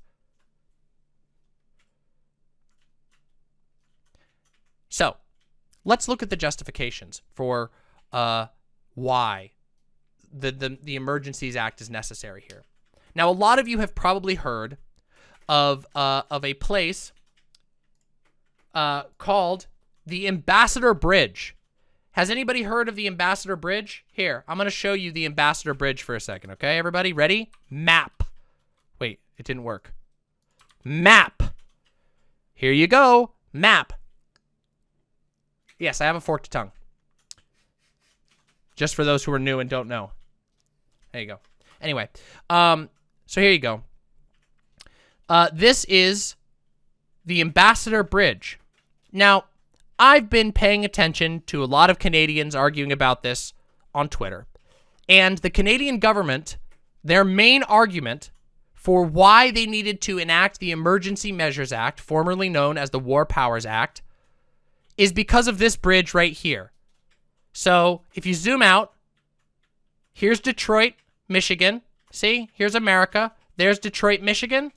So, let's look at the justifications for uh, why the, the, the Emergencies Act is necessary here. Now, a lot of you have probably heard of, uh, of a place uh, called the Ambassador Bridge. Has anybody heard of the Ambassador Bridge? Here, I'm going to show you the Ambassador Bridge for a second, okay? Everybody ready? Map. Wait, it didn't work. Map. Here you go. Map. Yes, I have a forked tongue. Just for those who are new and don't know. There you go. Anyway, um, so here you go. Uh, this is the Ambassador Bridge. Now, I've been paying attention to a lot of Canadians arguing about this on Twitter. And the Canadian government, their main argument for why they needed to enact the Emergency Measures Act, formerly known as the War Powers Act, is because of this bridge right here. So if you zoom out, here's Detroit, Michigan. See, here's America. There's Detroit, Michigan.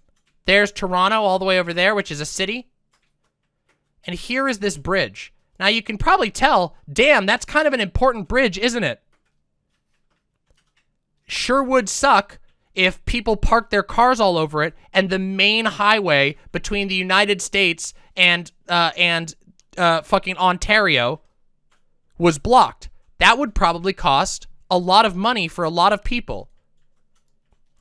There's Toronto all the way over there, which is a city. And here is this bridge. Now you can probably tell, damn, that's kind of an important bridge, isn't it? Sure would suck if people parked their cars all over it and the main highway between the United States and uh, and uh, fucking Ontario was blocked. That would probably cost a lot of money for a lot of people.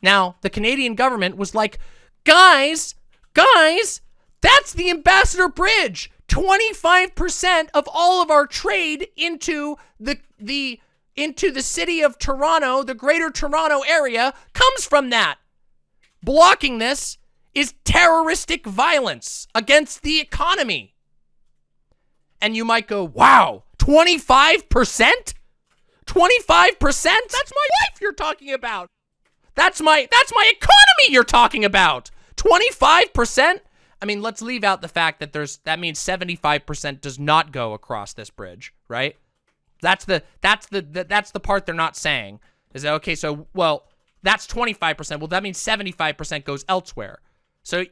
Now, the Canadian government was like, guys, guys, that's the Ambassador Bridge. 25% of all of our trade into the the into the city of Toronto, the greater Toronto area, comes from that. Blocking this is terroristic violence against the economy. And you might go, wow, 25%? 25%? That's my life you're talking about. That's my that's my economy you're talking about. 25%? I mean, let's leave out the fact that there's that means 75% does not go across this bridge, right? That's the that's the, the that's the part they're not saying. Is that okay, so well, that's 25%. Well, that means 75% goes elsewhere. So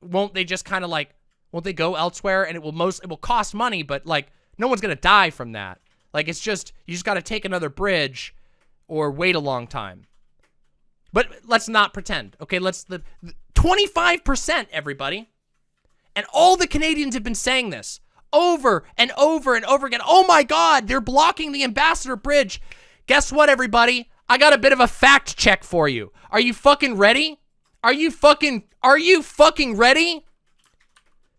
won't they just kind of like won't they go elsewhere and it will most it will cost money, but like no one's going to die from that. Like it's just you just got to take another bridge or wait a long time. But let's not pretend. Okay, let's the 25% everybody. And all the Canadians have been saying this over and over and over again. Oh my god, they're blocking the Ambassador Bridge. Guess what everybody? I got a bit of a fact check for you. Are you fucking ready? Are you fucking are you fucking ready?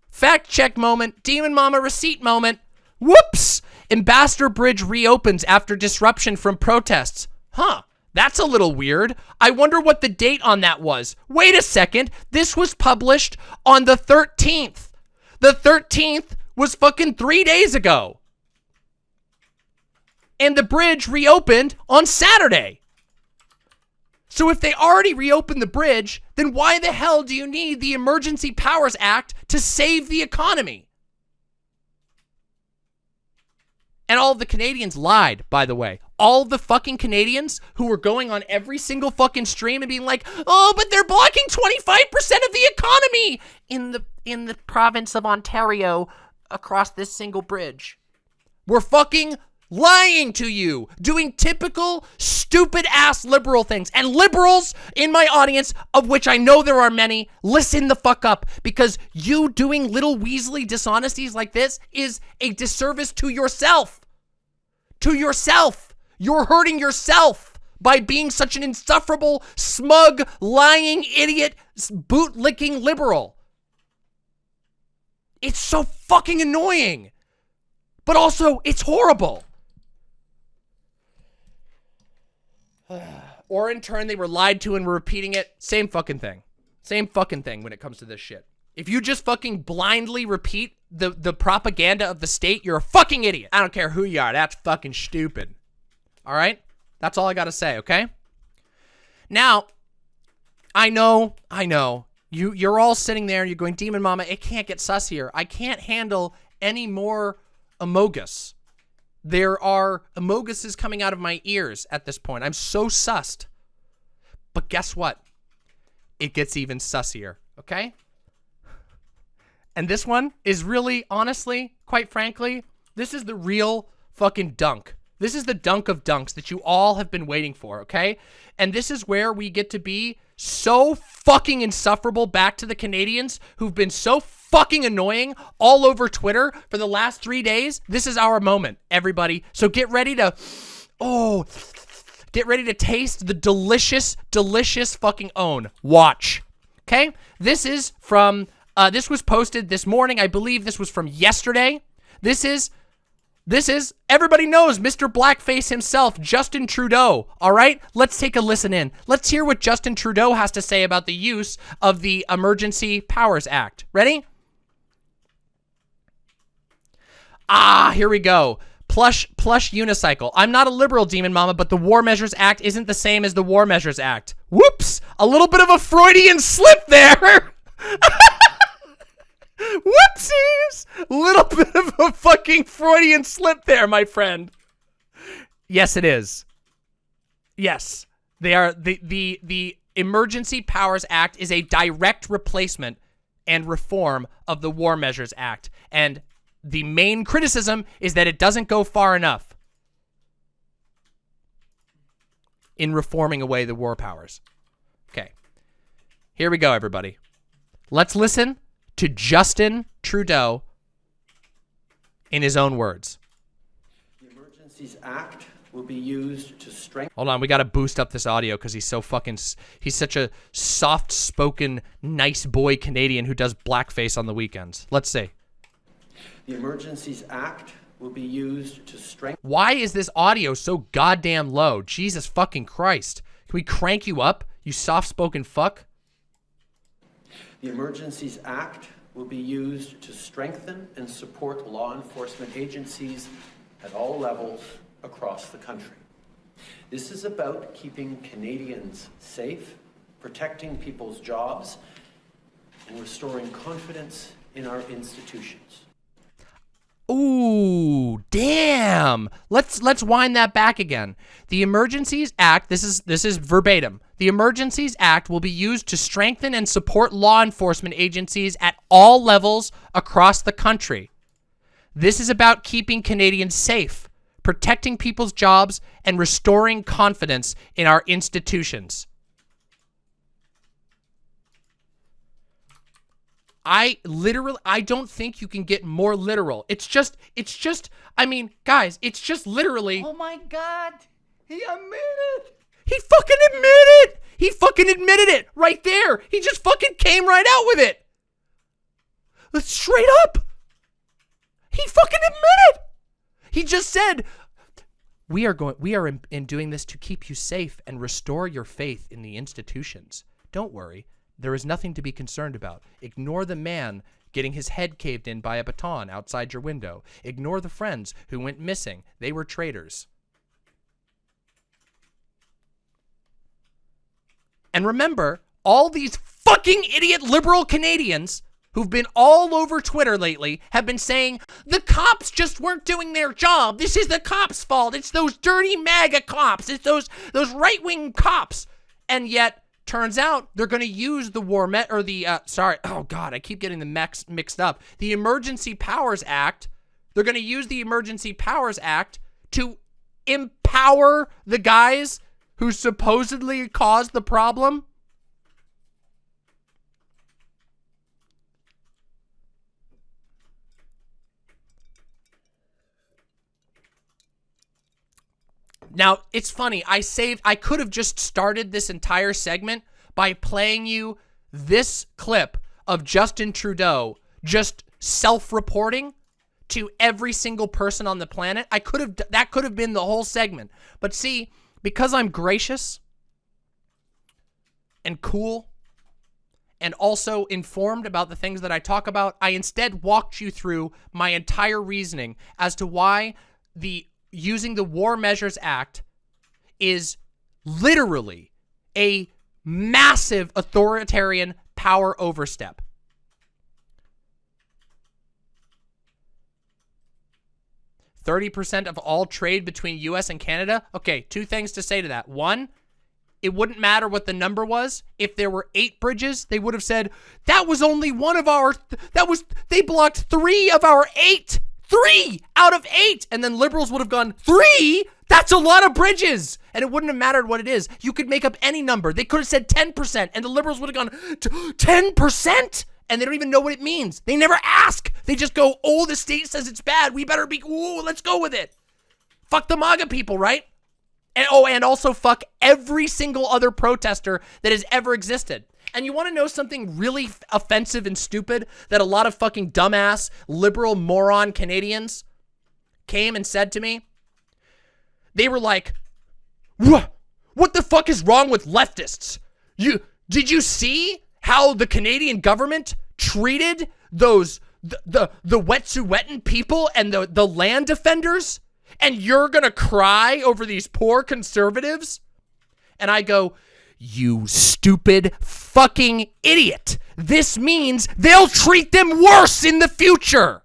Fact check moment, Demon Mama receipt moment. Whoops! Ambassador Bridge reopens after disruption from protests. Huh. That's a little weird. I wonder what the date on that was. Wait a second. This was published on the 13th. The 13th was fucking three days ago. And the bridge reopened on Saturday. So if they already reopened the bridge, then why the hell do you need the Emergency Powers Act to save the economy? And all the Canadians lied, by the way. All the fucking Canadians who were going on every single fucking stream and being like, "Oh, but they're blocking 25% of the economy in the in the province of Ontario across this single bridge." We're fucking lying to you, doing typical stupid ass liberal things. And liberals in my audience, of which I know there are many, listen the fuck up because you doing little Weasley dishonesties like this is a disservice to yourself. To yourself. You're hurting yourself by being such an insufferable, smug, lying, idiot, boot-licking liberal. It's so fucking annoying. But also, it's horrible. or in turn, they were lied to and were repeating it. Same fucking thing. Same fucking thing when it comes to this shit. If you just fucking blindly repeat the, the propaganda of the state, you're a fucking idiot. I don't care who you are. That's fucking stupid. All right? That's all I got to say, okay? Now, I know, I know. You, you're all sitting there and you're going, Demon Mama, it can't get sus here. I can't handle any more Amogus. There are Amoguses coming out of my ears at this point. I'm so sussed. But guess what? It gets even sussier, okay? And this one is really, honestly, quite frankly, this is the real fucking dunk. This is the dunk of dunks that you all have been waiting for, okay? And this is where we get to be so fucking insufferable back to the Canadians who've been so fucking annoying all over Twitter for the last three days. This is our moment, everybody. So get ready to, oh, get ready to taste the delicious, delicious fucking own. Watch. Okay? This is from, uh, this was posted this morning. I believe this was from yesterday. This is this is, everybody knows Mr. Blackface himself, Justin Trudeau, all right? Let's take a listen in. Let's hear what Justin Trudeau has to say about the use of the Emergency Powers Act. Ready? Ah, here we go. Plush, plush unicycle. I'm not a liberal, Demon Mama, but the War Measures Act isn't the same as the War Measures Act. Whoops! A little bit of a Freudian slip there! Whoopsies! Little bit of a fucking Freudian slip there, my friend. Yes, it is. Yes. They are the the the Emergency Powers Act is a direct replacement and reform of the War Measures Act. And the main criticism is that it doesn't go far enough in reforming away the war powers. Okay. Here we go, everybody. Let's listen to Justin Trudeau in his own words. The Emergencies Act will be used to strengthen. Hold on, we got to boost up this audio because he's so fucking. He's such a soft spoken, nice boy Canadian who does blackface on the weekends. Let's see. The Emergencies Act will be used to strengthen. Why is this audio so goddamn low? Jesus fucking Christ. Can we crank you up, you soft spoken fuck? The Emergencies Act will be used to strengthen and support law enforcement agencies at all levels across the country. This is about keeping Canadians safe, protecting people's jobs, and restoring confidence in our institutions. Ooh, damn. Let's let's wind that back again. The Emergencies Act, this is this is verbatim. The Emergencies Act will be used to strengthen and support law enforcement agencies at all levels across the country. This is about keeping Canadians safe, protecting people's jobs, and restoring confidence in our institutions. I literally, I don't think you can get more literal. It's just, it's just, I mean, guys, it's just literally. Oh my God. He admitted. He fucking admitted it. He fucking admitted it right there. He just fucking came right out with it. Straight up. He fucking admitted. He just said, we are going, we are in, in doing this to keep you safe and restore your faith in the institutions. Don't worry. There is nothing to be concerned about. Ignore the man getting his head caved in by a baton outside your window. Ignore the friends who went missing. They were traitors. And remember, all these fucking idiot liberal Canadians who've been all over Twitter lately have been saying, the cops just weren't doing their job. This is the cops' fault. It's those dirty MAGA cops. It's those, those right-wing cops. And yet, Turns out they're going to use the War Met or the uh, sorry, oh god, I keep getting the mix mixed up. The Emergency Powers Act. They're going to use the Emergency Powers Act to empower the guys who supposedly caused the problem. Now, it's funny. I saved, I could have just started this entire segment by playing you this clip of Justin Trudeau just self-reporting to every single person on the planet. I could have, that could have been the whole segment. But see, because I'm gracious and cool and also informed about the things that I talk about, I instead walked you through my entire reasoning as to why the using the War Measures Act is literally a massive authoritarian power overstep. Thirty percent of all trade between U.S. and Canada. Okay, two things to say to that. One, it wouldn't matter what the number was. If there were eight bridges, they would have said, that was only one of our, th that was, they blocked three of our eight. Three out of eight. And then liberals would have gone, three? That's a lot of bridges. And it wouldn't have mattered what it is. You could make up any number. They could have said 10%, and the liberals would have gone, 10%? And they don't even know what it means. They never ask. They just go, oh, the state says it's bad. We better be, ooh, let's go with it. Fuck the MAGA people, right? And oh, and also fuck every single other protester that has ever existed. And you want to know something really offensive and stupid that a lot of fucking dumbass liberal moron Canadians came and said to me? They were like, "What? The fuck is wrong with leftists? You did you see how the Canadian government treated those the the, the Wet'suwet'en people and the the land defenders?" and you're gonna cry over these poor conservatives? And I go, you stupid fucking idiot. This means they'll treat them worse in the future.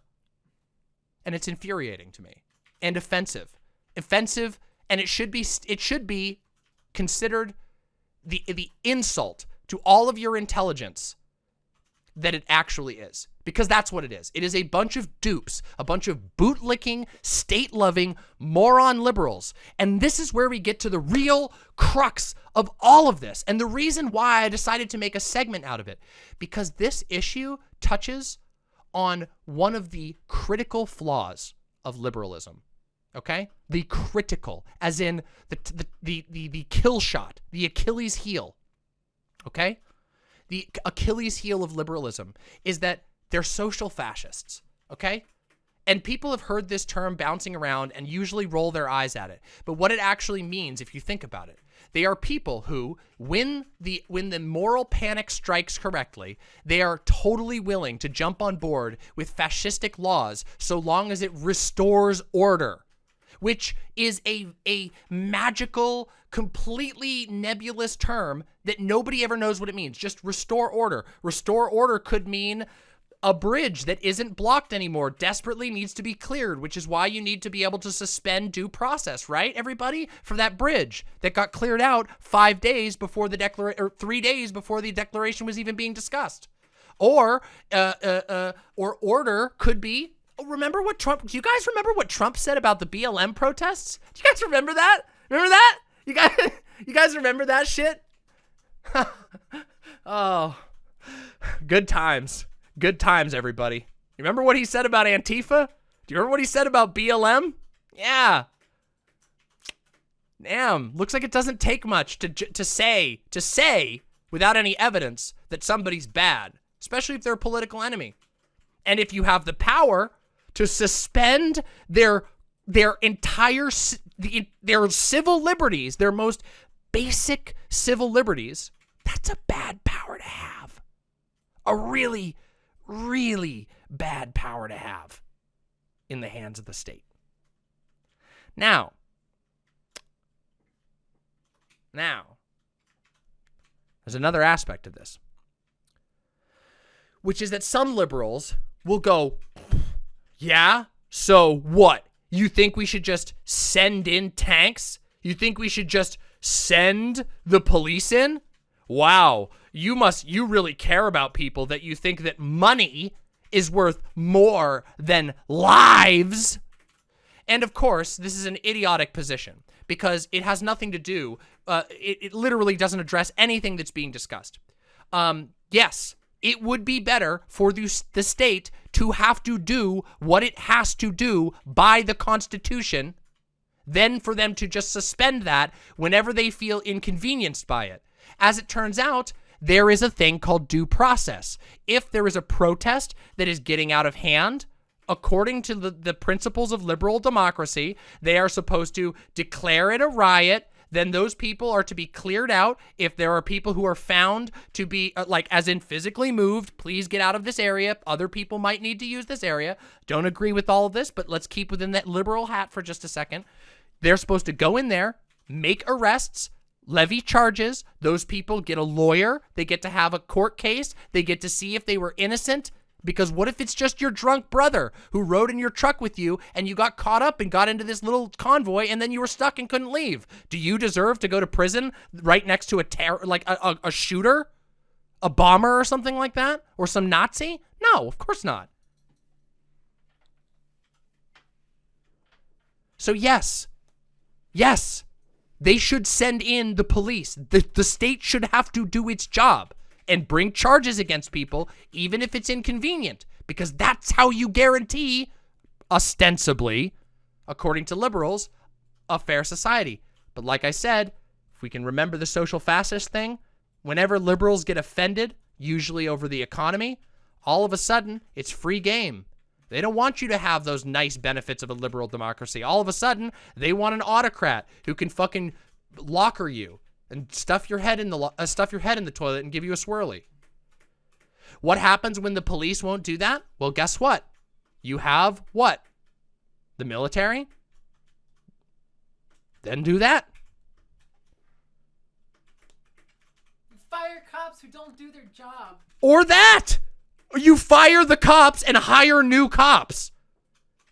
And it's infuriating to me and offensive. Offensive and it should be it should be considered the the insult to all of your intelligence that it actually is. Because that's what it is. It is a bunch of dupes, a bunch of bootlicking, state-loving, moron liberals. And this is where we get to the real crux of all of this. And the reason why I decided to make a segment out of it. Because this issue touches on one of the critical flaws of liberalism. Okay? The critical, as in the, the, the, the, the kill shot, the Achilles heel. Okay? The Achilles heel of liberalism is that they're social fascists, okay? And people have heard this term bouncing around and usually roll their eyes at it. But what it actually means, if you think about it, they are people who, when the when the moral panic strikes correctly, they are totally willing to jump on board with fascistic laws so long as it restores order which is a, a magical, completely nebulous term that nobody ever knows what it means. Just restore order. Restore order could mean a bridge that isn't blocked anymore desperately needs to be cleared, which is why you need to be able to suspend due process, right, everybody? For that bridge that got cleared out five days before the declaration, or three days before the declaration was even being discussed. Or, uh, uh, uh, or order could be remember what Trump, do you guys remember what Trump said about the BLM protests? Do you guys remember that? Remember that? You guys, you guys remember that shit? oh, good times. Good times, everybody. You remember what he said about Antifa? Do you remember what he said about BLM? Yeah. Damn, looks like it doesn't take much to to say to say without any evidence that somebody's bad, especially if they're a political enemy. And if you have the power to suspend their their entire their civil liberties, their most basic civil liberties, that's a bad power to have. A really, really bad power to have in the hands of the state. Now, now, there's another aspect of this, which is that some liberals will go, yeah? So what? You think we should just send in tanks? You think we should just send the police in? Wow, you must, you really care about people that you think that money is worth more than lives. And of course, this is an idiotic position because it has nothing to do, uh, it, it literally doesn't address anything that's being discussed. Um, yes, it would be better for the, the state to have to do what it has to do by the Constitution than for them to just suspend that whenever they feel inconvenienced by it. As it turns out, there is a thing called due process. If there is a protest that is getting out of hand, according to the, the principles of liberal democracy, they are supposed to declare it a riot, then those people are to be cleared out. If there are people who are found to be, uh, like, as in physically moved, please get out of this area. Other people might need to use this area. Don't agree with all of this, but let's keep within that liberal hat for just a second. They're supposed to go in there, make arrests, levy charges. Those people get a lawyer. They get to have a court case. They get to see if they were innocent. Because what if it's just your drunk brother who rode in your truck with you and you got caught up and got into this little convoy and then you were stuck and couldn't leave? Do you deserve to go to prison right next to a terror, like a, a, a shooter, a bomber or something like that, or some Nazi? No, of course not. So yes, yes, they should send in the police. The, the state should have to do its job and bring charges against people, even if it's inconvenient, because that's how you guarantee, ostensibly, according to liberals, a fair society. But like I said, if we can remember the social fascist thing, whenever liberals get offended, usually over the economy, all of a sudden, it's free game. They don't want you to have those nice benefits of a liberal democracy. All of a sudden, they want an autocrat who can fucking locker you and stuff your head in the uh, stuff your head in the toilet and give you a swirly. What happens when the police won't do that? Well, guess what? You have what? The military? Then do that. Fire cops who don't do their job. Or that. You fire the cops and hire new cops.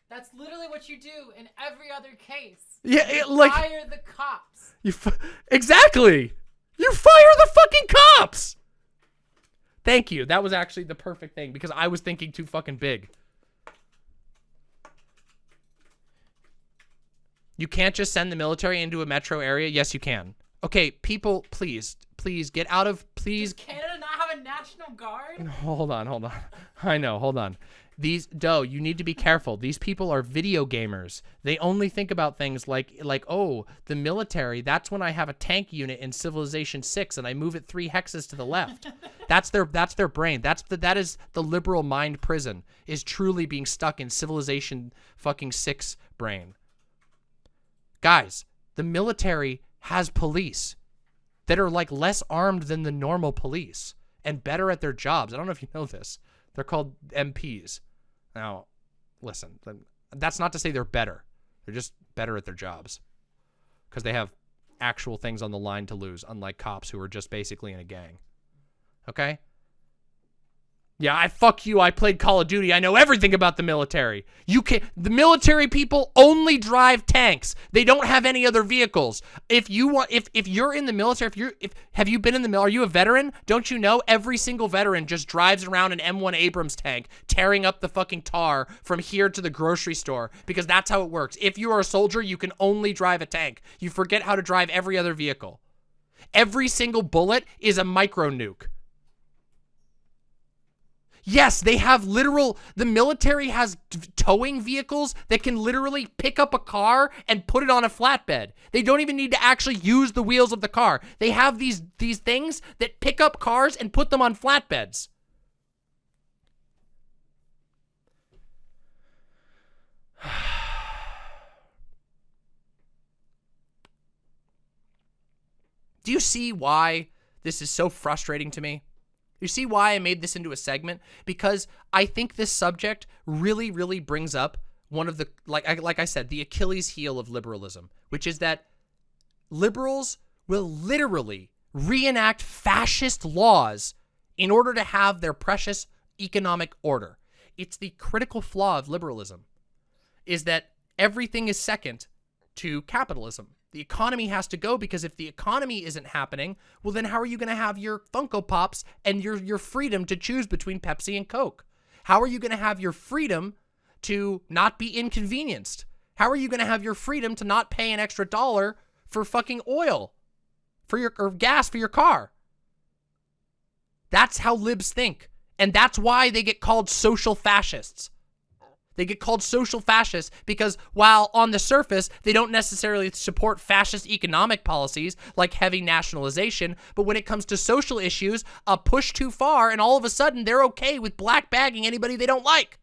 That's literally what you do in every other case. Yeah, it, like Fire the cops. You f exactly. You fire the fucking cops. Thank you. That was actually the perfect thing because I was thinking too fucking big. You can't just send the military into a metro area. Yes, you can. Okay, people, please, please get out of, please. Does Canada not have a national guard? Hold on, hold on. I know, hold on. These Doe, you need to be careful. These people are video gamers. They only think about things like like oh, the military, that's when I have a tank unit in Civilization 6 and I move it 3 hexes to the left. that's their that's their brain. That's the that is the liberal mind prison is truly being stuck in Civilization fucking 6 brain. Guys, the military has police that are like less armed than the normal police and better at their jobs. I don't know if you know this. They're called MPs. Now, listen, that's not to say they're better. They're just better at their jobs because they have actual things on the line to lose, unlike cops who are just basically in a gang. Okay? Yeah, I fuck you. I played Call of Duty. I know everything about the military. You can the military people only drive tanks. They don't have any other vehicles. If you want if if you're in the military, if you're if have you been in the mil are you a veteran? Don't you know every single veteran just drives around an M1 Abrams tank tearing up the fucking tar from here to the grocery store because that's how it works. If you are a soldier, you can only drive a tank. You forget how to drive every other vehicle. Every single bullet is a micro nuke. Yes, they have literal, the military has towing vehicles that can literally pick up a car and put it on a flatbed. They don't even need to actually use the wheels of the car. They have these, these things that pick up cars and put them on flatbeds. Do you see why this is so frustrating to me? You see why I made this into a segment? Because I think this subject really, really brings up one of the, like I, like I said, the Achilles heel of liberalism, which is that liberals will literally reenact fascist laws in order to have their precious economic order. It's the critical flaw of liberalism, is that everything is second to capitalism. The economy has to go because if the economy isn't happening, well then how are you going to have your Funko Pops and your your freedom to choose between Pepsi and Coke? How are you going to have your freedom to not be inconvenienced? How are you going to have your freedom to not pay an extra dollar for fucking oil for your or gas for your car? That's how libs think. And that's why they get called social fascists. They get called social fascists because while on the surface, they don't necessarily support fascist economic policies like heavy nationalization, but when it comes to social issues, a push too far and all of a sudden they're okay with black bagging anybody they don't like.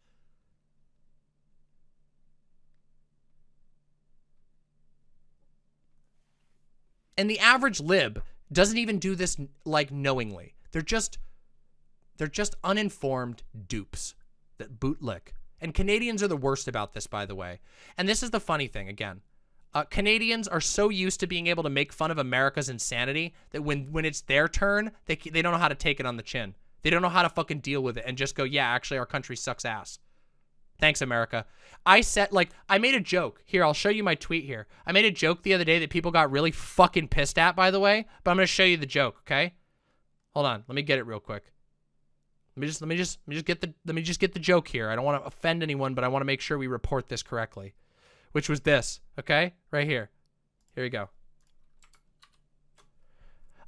And the average lib doesn't even do this like knowingly. They're just they're just uninformed dupes that bootlick. And Canadians are the worst about this, by the way. And this is the funny thing again. Uh, Canadians are so used to being able to make fun of America's insanity that when when it's their turn, they they don't know how to take it on the chin. They don't know how to fucking deal with it and just go, yeah, actually, our country sucks ass. Thanks, America. I said, like, I made a joke. Here, I'll show you my tweet here. I made a joke the other day that people got really fucking pissed at, by the way, but I'm going to show you the joke, okay? Hold on. Let me get it real quick. Let me just, let me just, let me just get the, let me just get the joke here. I don't want to offend anyone, but I want to make sure we report this correctly, which was this, okay? Right here. Here we go.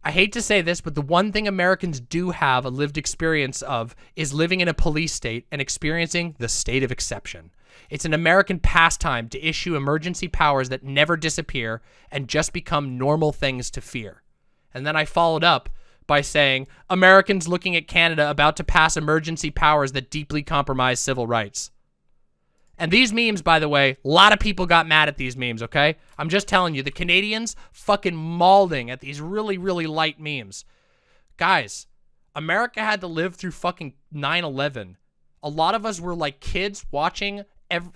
I hate to say this, but the one thing Americans do have a lived experience of is living in a police state and experiencing the state of exception. It's an American pastime to issue emergency powers that never disappear and just become normal things to fear. And then I followed up by saying, Americans looking at Canada about to pass emergency powers that deeply compromise civil rights. And these memes, by the way, a lot of people got mad at these memes, okay? I'm just telling you, the Canadians fucking mauling at these really, really light memes. Guys, America had to live through fucking 9-11. A lot of us were like kids watching,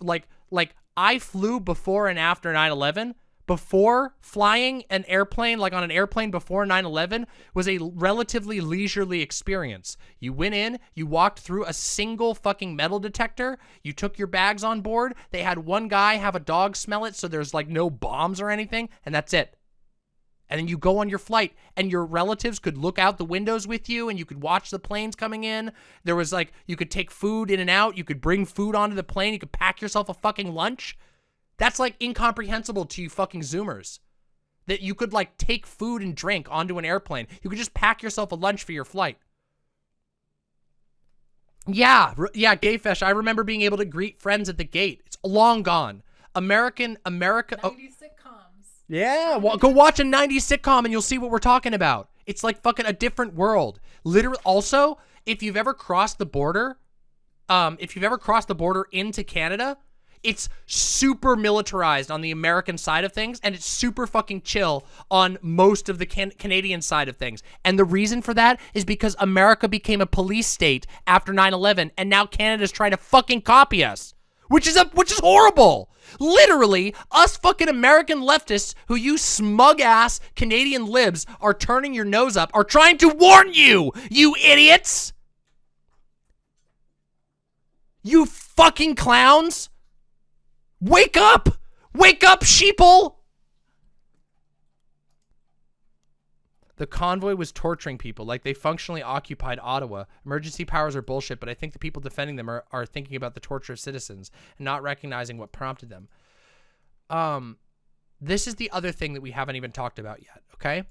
like, like I flew before and after 9-11 before flying an airplane, like on an airplane before 9-11, was a relatively leisurely experience. You went in, you walked through a single fucking metal detector, you took your bags on board, they had one guy have a dog smell it so there's like no bombs or anything, and that's it. And then you go on your flight, and your relatives could look out the windows with you, and you could watch the planes coming in. There was like, you could take food in and out, you could bring food onto the plane, you could pack yourself a fucking lunch. That's like incomprehensible to you fucking Zoomers. That you could like take food and drink onto an airplane. You could just pack yourself a lunch for your flight. Yeah, yeah, Gayfesh. I remember being able to greet friends at the gate. It's long gone. American, America. 90 oh, sitcoms. Yeah, well, go watch a 90s sitcom and you'll see what we're talking about. It's like fucking a different world. Literally, also, if you've ever crossed the border, um, if you've ever crossed the border into Canada, it's super militarized on the American side of things, and it's super fucking chill on most of the can Canadian side of things. And the reason for that is because America became a police state after 9-11, and now Canada's trying to fucking copy us. Which is a which is horrible. Literally, us fucking American leftists who you smug-ass Canadian libs are turning your nose up are trying to warn you, you idiots! You fucking clowns! Wake up! Wake up, sheeple! The convoy was torturing people like they functionally occupied Ottawa. Emergency powers are bullshit, but I think the people defending them are, are thinking about the torture of citizens and not recognizing what prompted them. Um, this is the other thing that we haven't even talked about yet, okay?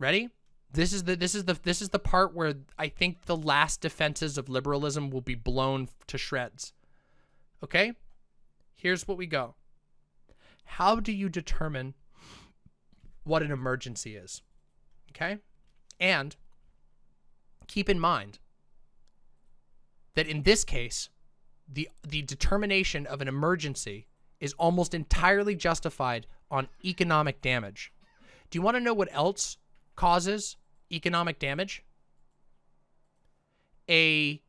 Ready? This is the this is the this is the part where I think the last defenses of liberalism will be blown to shreds. Okay? Here's what we go. How do you determine what an emergency is? Okay? And keep in mind that in this case, the the determination of an emergency is almost entirely justified on economic damage. Do you want to know what else causes economic damage? A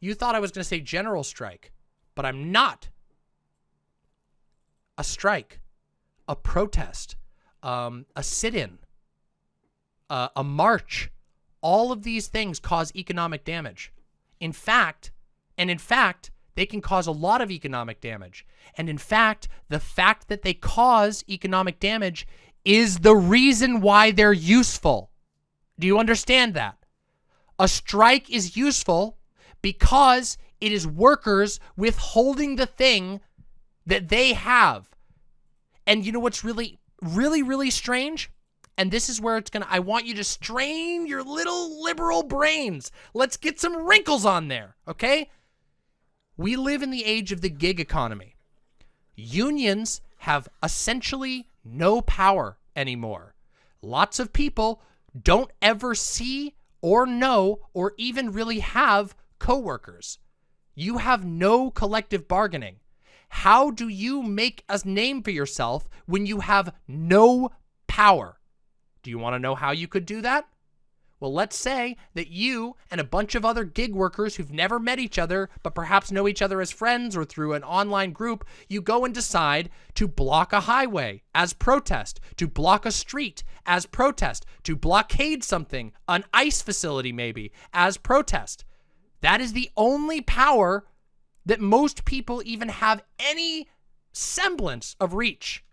you thought I was going to say general strike but I'm not. A strike, a protest, um, a sit-in, uh, a march, all of these things cause economic damage. In fact, and in fact, they can cause a lot of economic damage. And in fact, the fact that they cause economic damage is the reason why they're useful. Do you understand that? A strike is useful because it is workers withholding the thing that they have. And you know what's really, really, really strange? And this is where it's going to, I want you to strain your little liberal brains. Let's get some wrinkles on there, okay? We live in the age of the gig economy. Unions have essentially no power anymore. Lots of people don't ever see or know or even really have coworkers. You have no collective bargaining. How do you make a name for yourself when you have no power? Do you want to know how you could do that? Well, let's say that you and a bunch of other gig workers who've never met each other, but perhaps know each other as friends or through an online group, you go and decide to block a highway as protest, to block a street as protest, to blockade something, an ice facility maybe, as protest. That is the only power that most people even have any semblance of reach.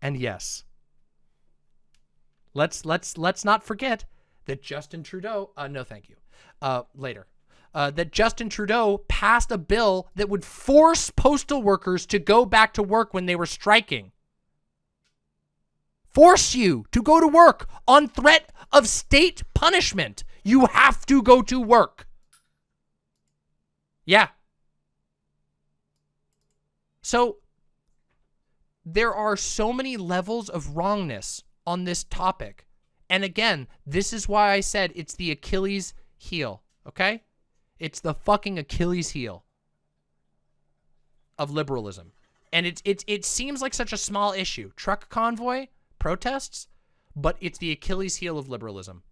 And yes, let's let's let's not forget that Justin Trudeau. Uh, no, thank you. Uh, later. Uh, that Justin Trudeau passed a bill that would force postal workers to go back to work when they were striking. Force you to go to work on threat of state punishment. You have to go to work. Yeah. So there are so many levels of wrongness on this topic. And again, this is why I said it's the Achilles heel, okay? It's the fucking Achilles heel of liberalism. And it's it's it seems like such a small issue. Truck convoy, protests, but it's the Achilles heel of liberalism.